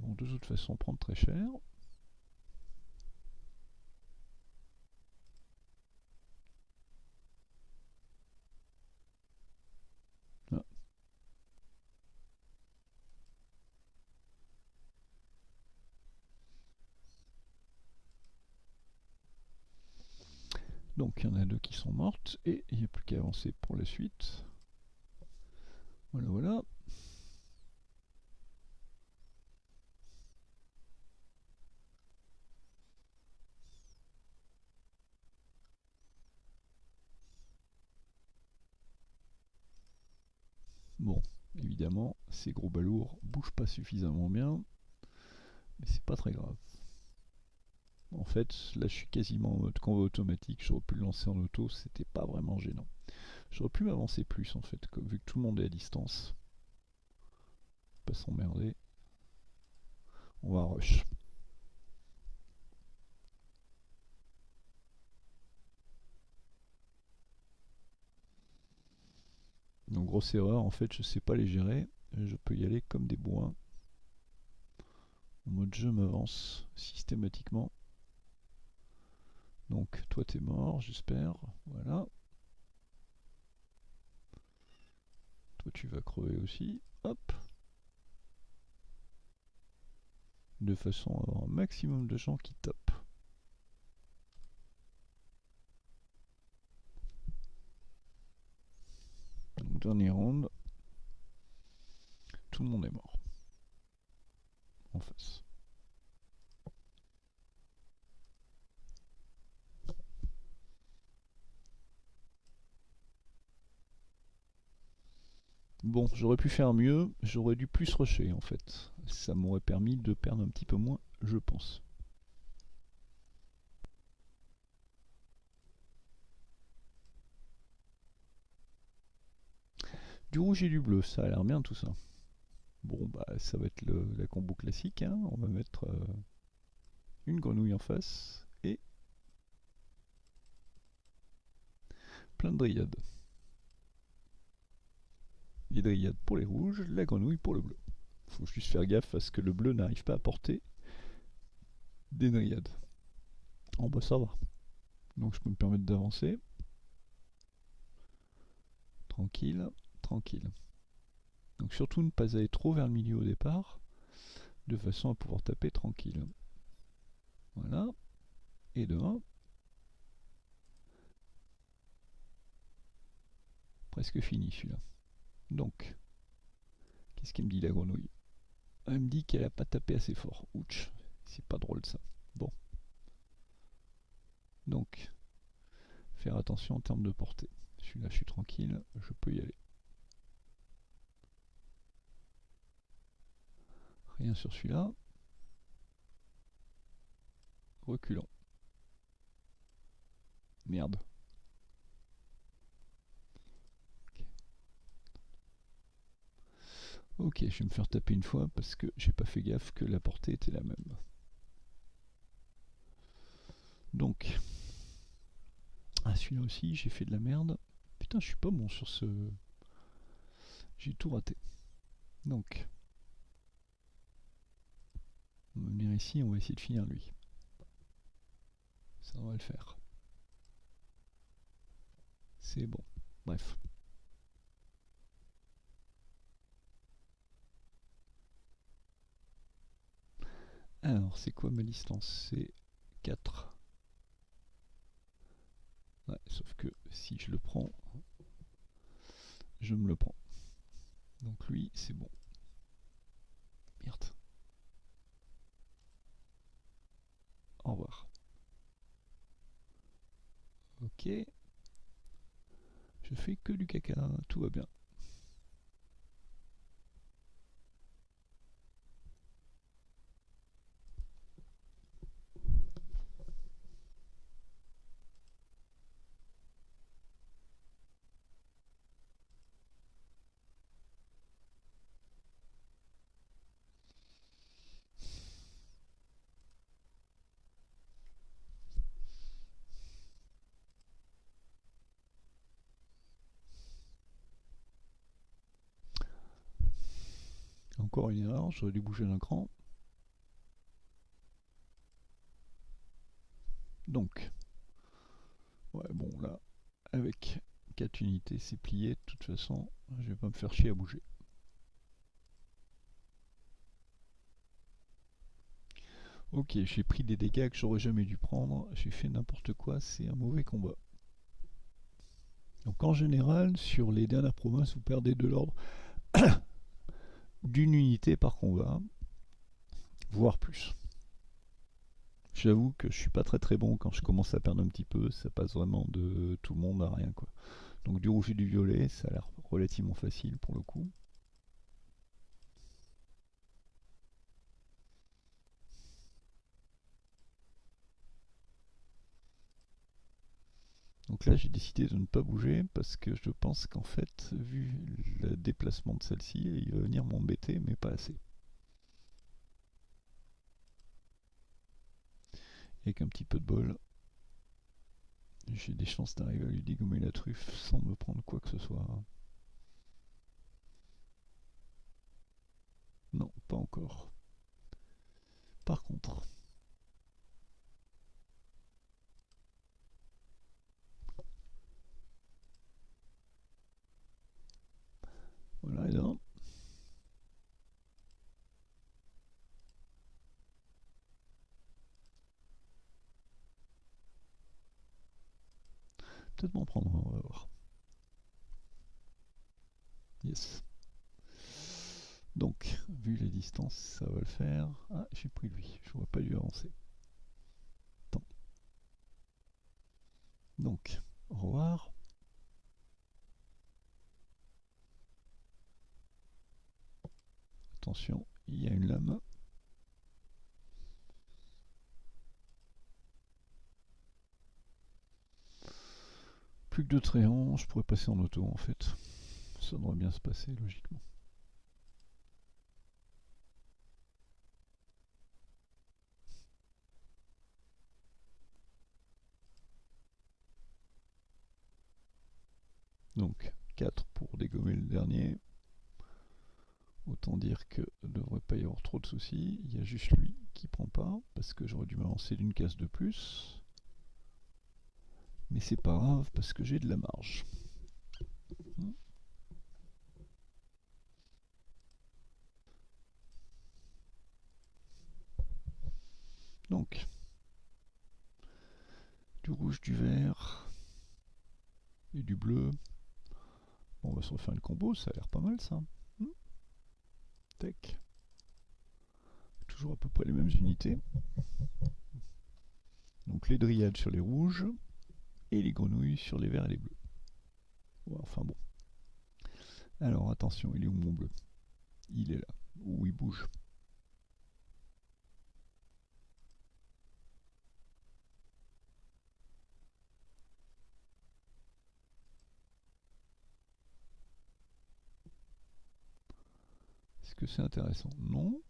A: vont de toute façon prendre très cher. Donc il y en a deux qui sont mortes et il n'y a plus qu'à avancer pour la suite. Voilà, voilà. Bon, évidemment, ces gros balourds bougent pas suffisamment bien, mais c'est pas très grave. En fait, là je suis quasiment en mode combat automatique, j'aurais pu le lancer en auto, c'était pas vraiment gênant. J'aurais pu m'avancer plus en fait, vu que tout le monde est à distance. Pas s'emmerder. On va rush. Donc grosse erreur, en fait je sais pas les gérer, je peux y aller comme des bois. En mode je m'avance systématiquement. Donc toi t'es mort, j'espère. Voilà. Toi tu vas crever aussi. Hop. De façon à avoir un maximum de gens qui tapent. Donc dernier round. Tout le monde est mort. En face. Bon, j'aurais pu faire mieux, j'aurais dû plus rusher en fait. Ça m'aurait permis de perdre un petit peu moins, je pense. Du rouge et du bleu, ça a l'air bien tout ça. Bon, bah ça va être la combo classique. Hein. On va mettre euh, une grenouille en face et plein de dryades. Les dryades pour les rouges, la grenouille pour le bleu. Faut juste faire gaffe à ce que le bleu n'arrive pas à porter des dryades. En bas ça va. Donc je peux me permettre d'avancer. Tranquille, tranquille. Donc surtout ne pas aller trop vers le milieu au départ, de façon à pouvoir taper tranquille. Voilà. Et de 1. Presque fini celui-là. Donc, qu'est-ce qu'il me dit la grenouille? Elle me dit qu'elle a pas tapé assez fort. Ouch, c'est pas drôle ça. Bon. Donc, faire attention en termes de portée. Celui-là, je suis tranquille, je peux y aller. Rien sur celui-là. Reculons. Merde. Ok, je vais me faire taper une fois parce que j'ai pas fait gaffe que la portée était la même. Donc, ah celui-là aussi, j'ai fait de la merde. Putain, je suis pas bon sur ce... J'ai tout raté. Donc, on va venir ici, on va essayer de finir lui. Ça va le faire. C'est bon. Bref. Alors, c'est quoi ma distance? C'est 4. Ouais, Sauf que si je le prends, je me le prends. Donc lui, c'est bon. Merde. Au revoir. Ok. Je fais que du caca, tout va bien. J'aurais dû bouger d'un cran. Donc, ouais, bon, là, avec 4 unités, c'est plié. De toute façon, je vais pas me faire chier à bouger. Ok, j'ai pris des dégâts que j'aurais jamais dû prendre. J'ai fait n'importe quoi, c'est un mauvais combat. Donc en général, sur les dernières provinces, vous perdez de l'ordre d'une unité par combat, voire plus. J'avoue que je suis pas très très bon quand je commence à perdre un petit peu, ça passe vraiment de tout le monde à rien quoi. Donc du rouge et du violet, ça a l'air relativement facile pour le coup. Donc là j'ai décidé de ne pas bouger parce que je pense qu'en fait, vu le déplacement de celle-ci, il va venir m'embêter mais pas assez. Et qu'un petit peu de bol, j'ai des chances d'arriver à lui dégommer la truffe sans me prendre quoi que ce soit. Non, pas encore. Par contre, voilà, et là. Peut-être m'en prendre, on va voir. Yes. Donc, vu les distances, ça va le faire. Ah, j'ai pris lui, je vois pas lui avancer. Attends. Donc, au revoir. Attention, il y a une lame. Plus que deux tréants, je pourrais passer en auto en fait. Ça devrait bien se passer logiquement. Donc 4 pour dégommer le dernier. Autant dire que ne devrait pas y avoir trop de soucis. Il y a juste lui qui prend pas, parce que j'aurais dû m'avancer d'une case de plus. Mais c'est pas grave, parce que j'ai de la marge. Donc, du rouge, du vert et du bleu. On va se refaire le combo, ça a l'air pas mal ça. Toujours à peu près les mêmes unités. Donc les dryades sur les rouges et les grenouilles sur les verts et les bleus. enfin bon. Alors attention, il est où mon bleu? Il est là. Où il bouge c'est intéressant? Non.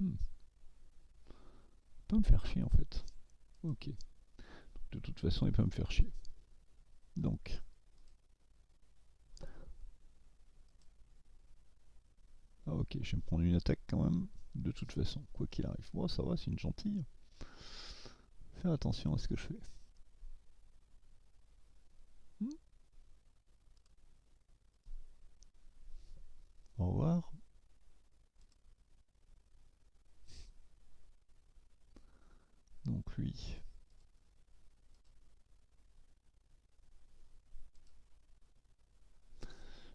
A: Hmm. Peut me faire chier en fait. Ok. De toute façon, il peut me faire chier. Donc. Ah ok, je vais me prendre une attaque quand même. De toute façon, quoi qu'il arrive. Bon, ça va, c'est une gentille. Faire attention à ce que je fais. Au revoir.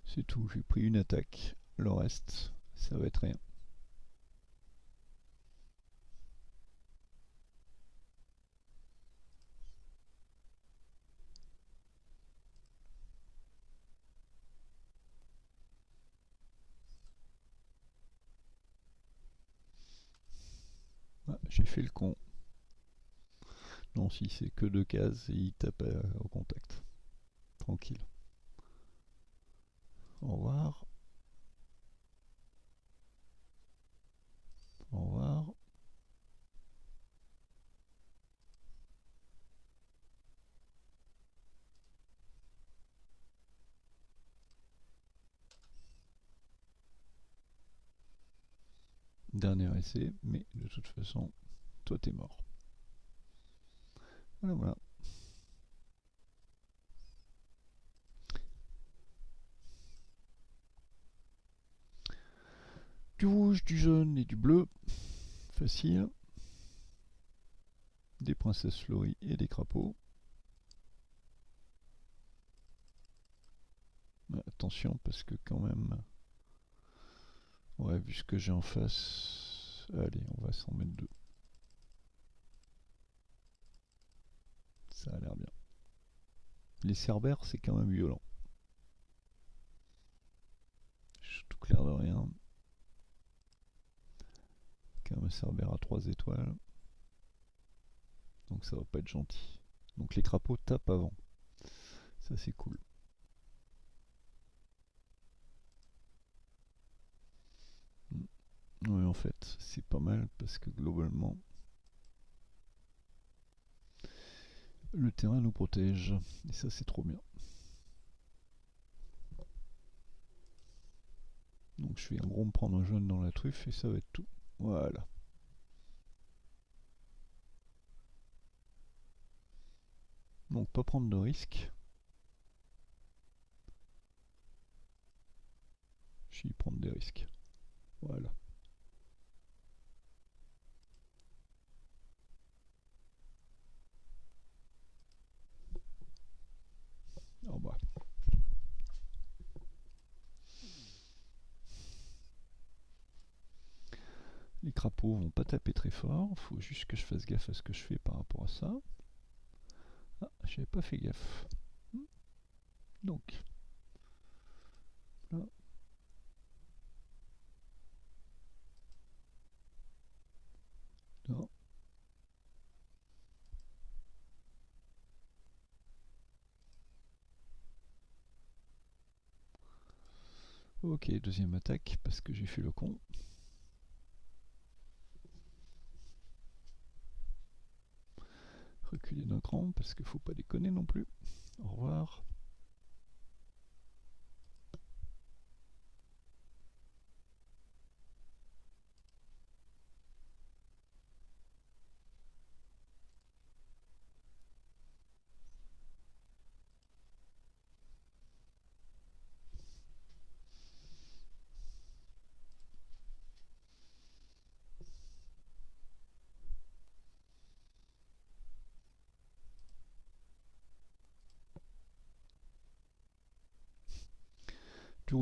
A: C'est tout, j'ai pris une attaque. Le reste, ça va être rien. Ah, j'ai fait le con. Non, si c'est que deux cases, il tape euh, au contact. Tranquille. Au revoir. Au revoir. Dernier essai, mais de toute façon, toi t'es mort. Voilà, voilà. Du rouge, du jaune et du bleu. Facile. Des princesses fleuries et des crapauds. Attention parce que quand même... Ouais, vu ce que j'ai en face... Allez, on va s'en mettre deux. Ça a l'air bien. Les cerbères, c'est quand même violent. tout clair de rien. Quand même un cerbère à 3 étoiles. Donc ça va pas être gentil. Donc les crapauds tapent avant. Ça c'est cool. Oui, en fait, c'est pas mal parce que globalement, le terrain nous protège. Et ça, c'est trop bien. Donc je vais en gros me prendre un jaune dans la truffe et ça va être tout. Voilà. Donc pas prendre de risques. Je vais prendre des risques. Voilà. Les crapauds vont pas taper très fort, faut juste que je fasse gaffe à ce que je fais par rapport à ça. Ah, j'avais pas fait gaffe. Hmm. Donc, là. Là. Ok, deuxième attaque parce que j'ai fait le con. reculer d'un cran parce qu'il faut pas déconner non plus. Au revoir.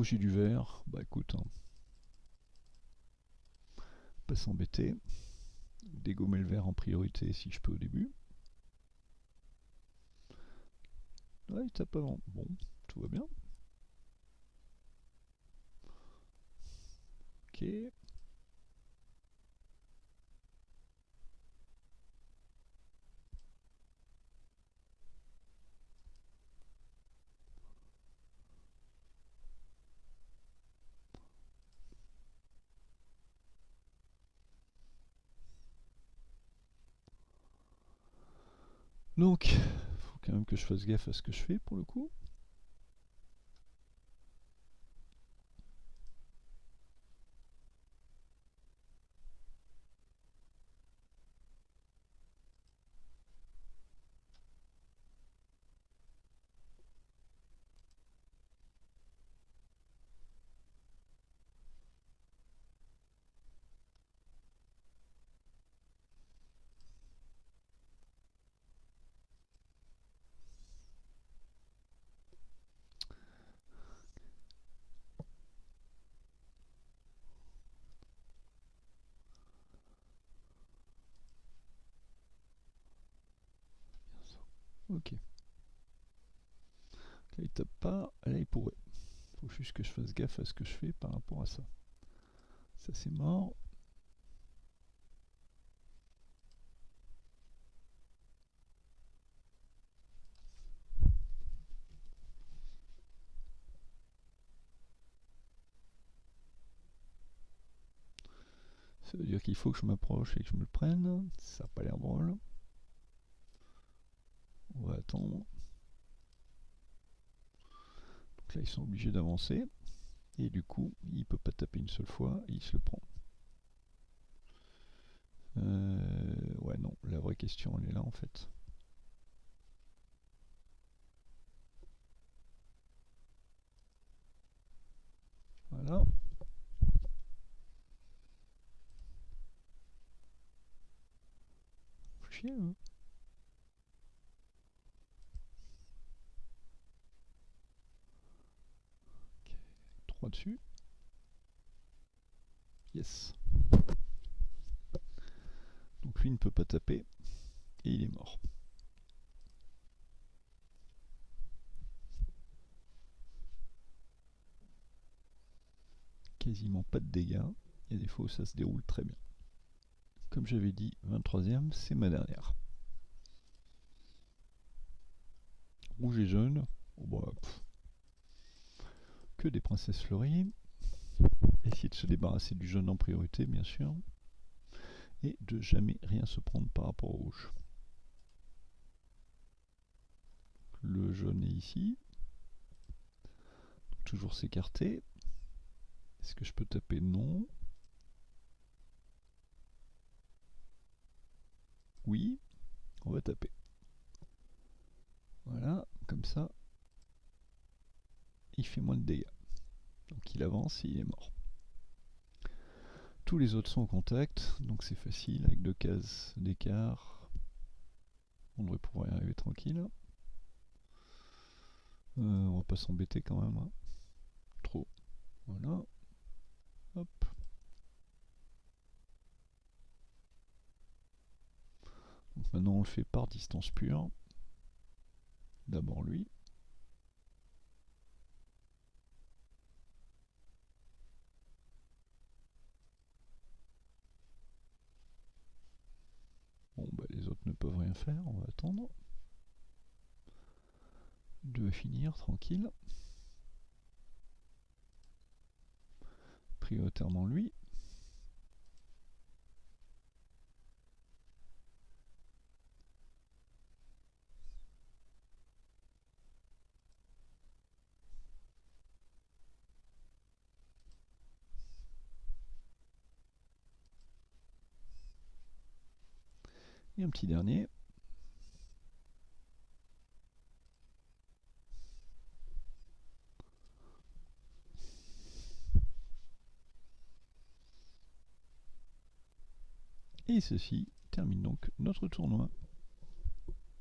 A: Et du vert, bah écoute, hein. pas s'embêter. Dégommer le vert en priorité si je peux au début. Ouais, il tape avant. Bon, tout va bien. Ok. Donc, faut quand même que je fasse gaffe à ce que je fais pour le coup. Ok. Là il tape pas, là il pourrait. Faut juste que je fasse gaffe à ce que je fais par rapport à ça. Ça c'est mort. Ça veut dire qu'il faut que je m'approche et que je me le prenne. Ça n'a pas l'air drôle. On va attendre. Donc là, ils sont obligés d'avancer. Et du coup, il peut pas taper une seule fois, il se le prend. Euh, ouais, non, la vraie question, elle est là en fait. Voilà. Chier, hein 3 dessus. Yes. Donc lui ne peut pas taper et il est mort. Quasiment pas de dégâts. A des fois où ça se déroule très bien. Comme j'avais dit, 23ème, c'est ma dernière. Rouge et jaune. Oh bah, que des princesses fleuries. Essayer de se débarrasser du jaune en priorité, bien sûr. Et de jamais rien se prendre par rapport au rouge. Le jaune est ici. toujours s'écarter. Est-ce que je peux taper Non? Oui. On va taper. Voilà, comme ça, il fait moins de dégâts. Donc il avance et il est mort. Tous les autres sont en contact, donc c'est facile, avec deux cases d'écart. On devrait pouvoir y arriver tranquille. Euh, on va pas s'embêter quand même. Hein. Trop. Voilà. Hop. Maintenant on le fait par distance pure. D'abord lui. Peuvent rien faire, on va attendre. De finir tranquille. Prioritairement lui. Un petit dernier. Et ceci termine donc notre tournoi.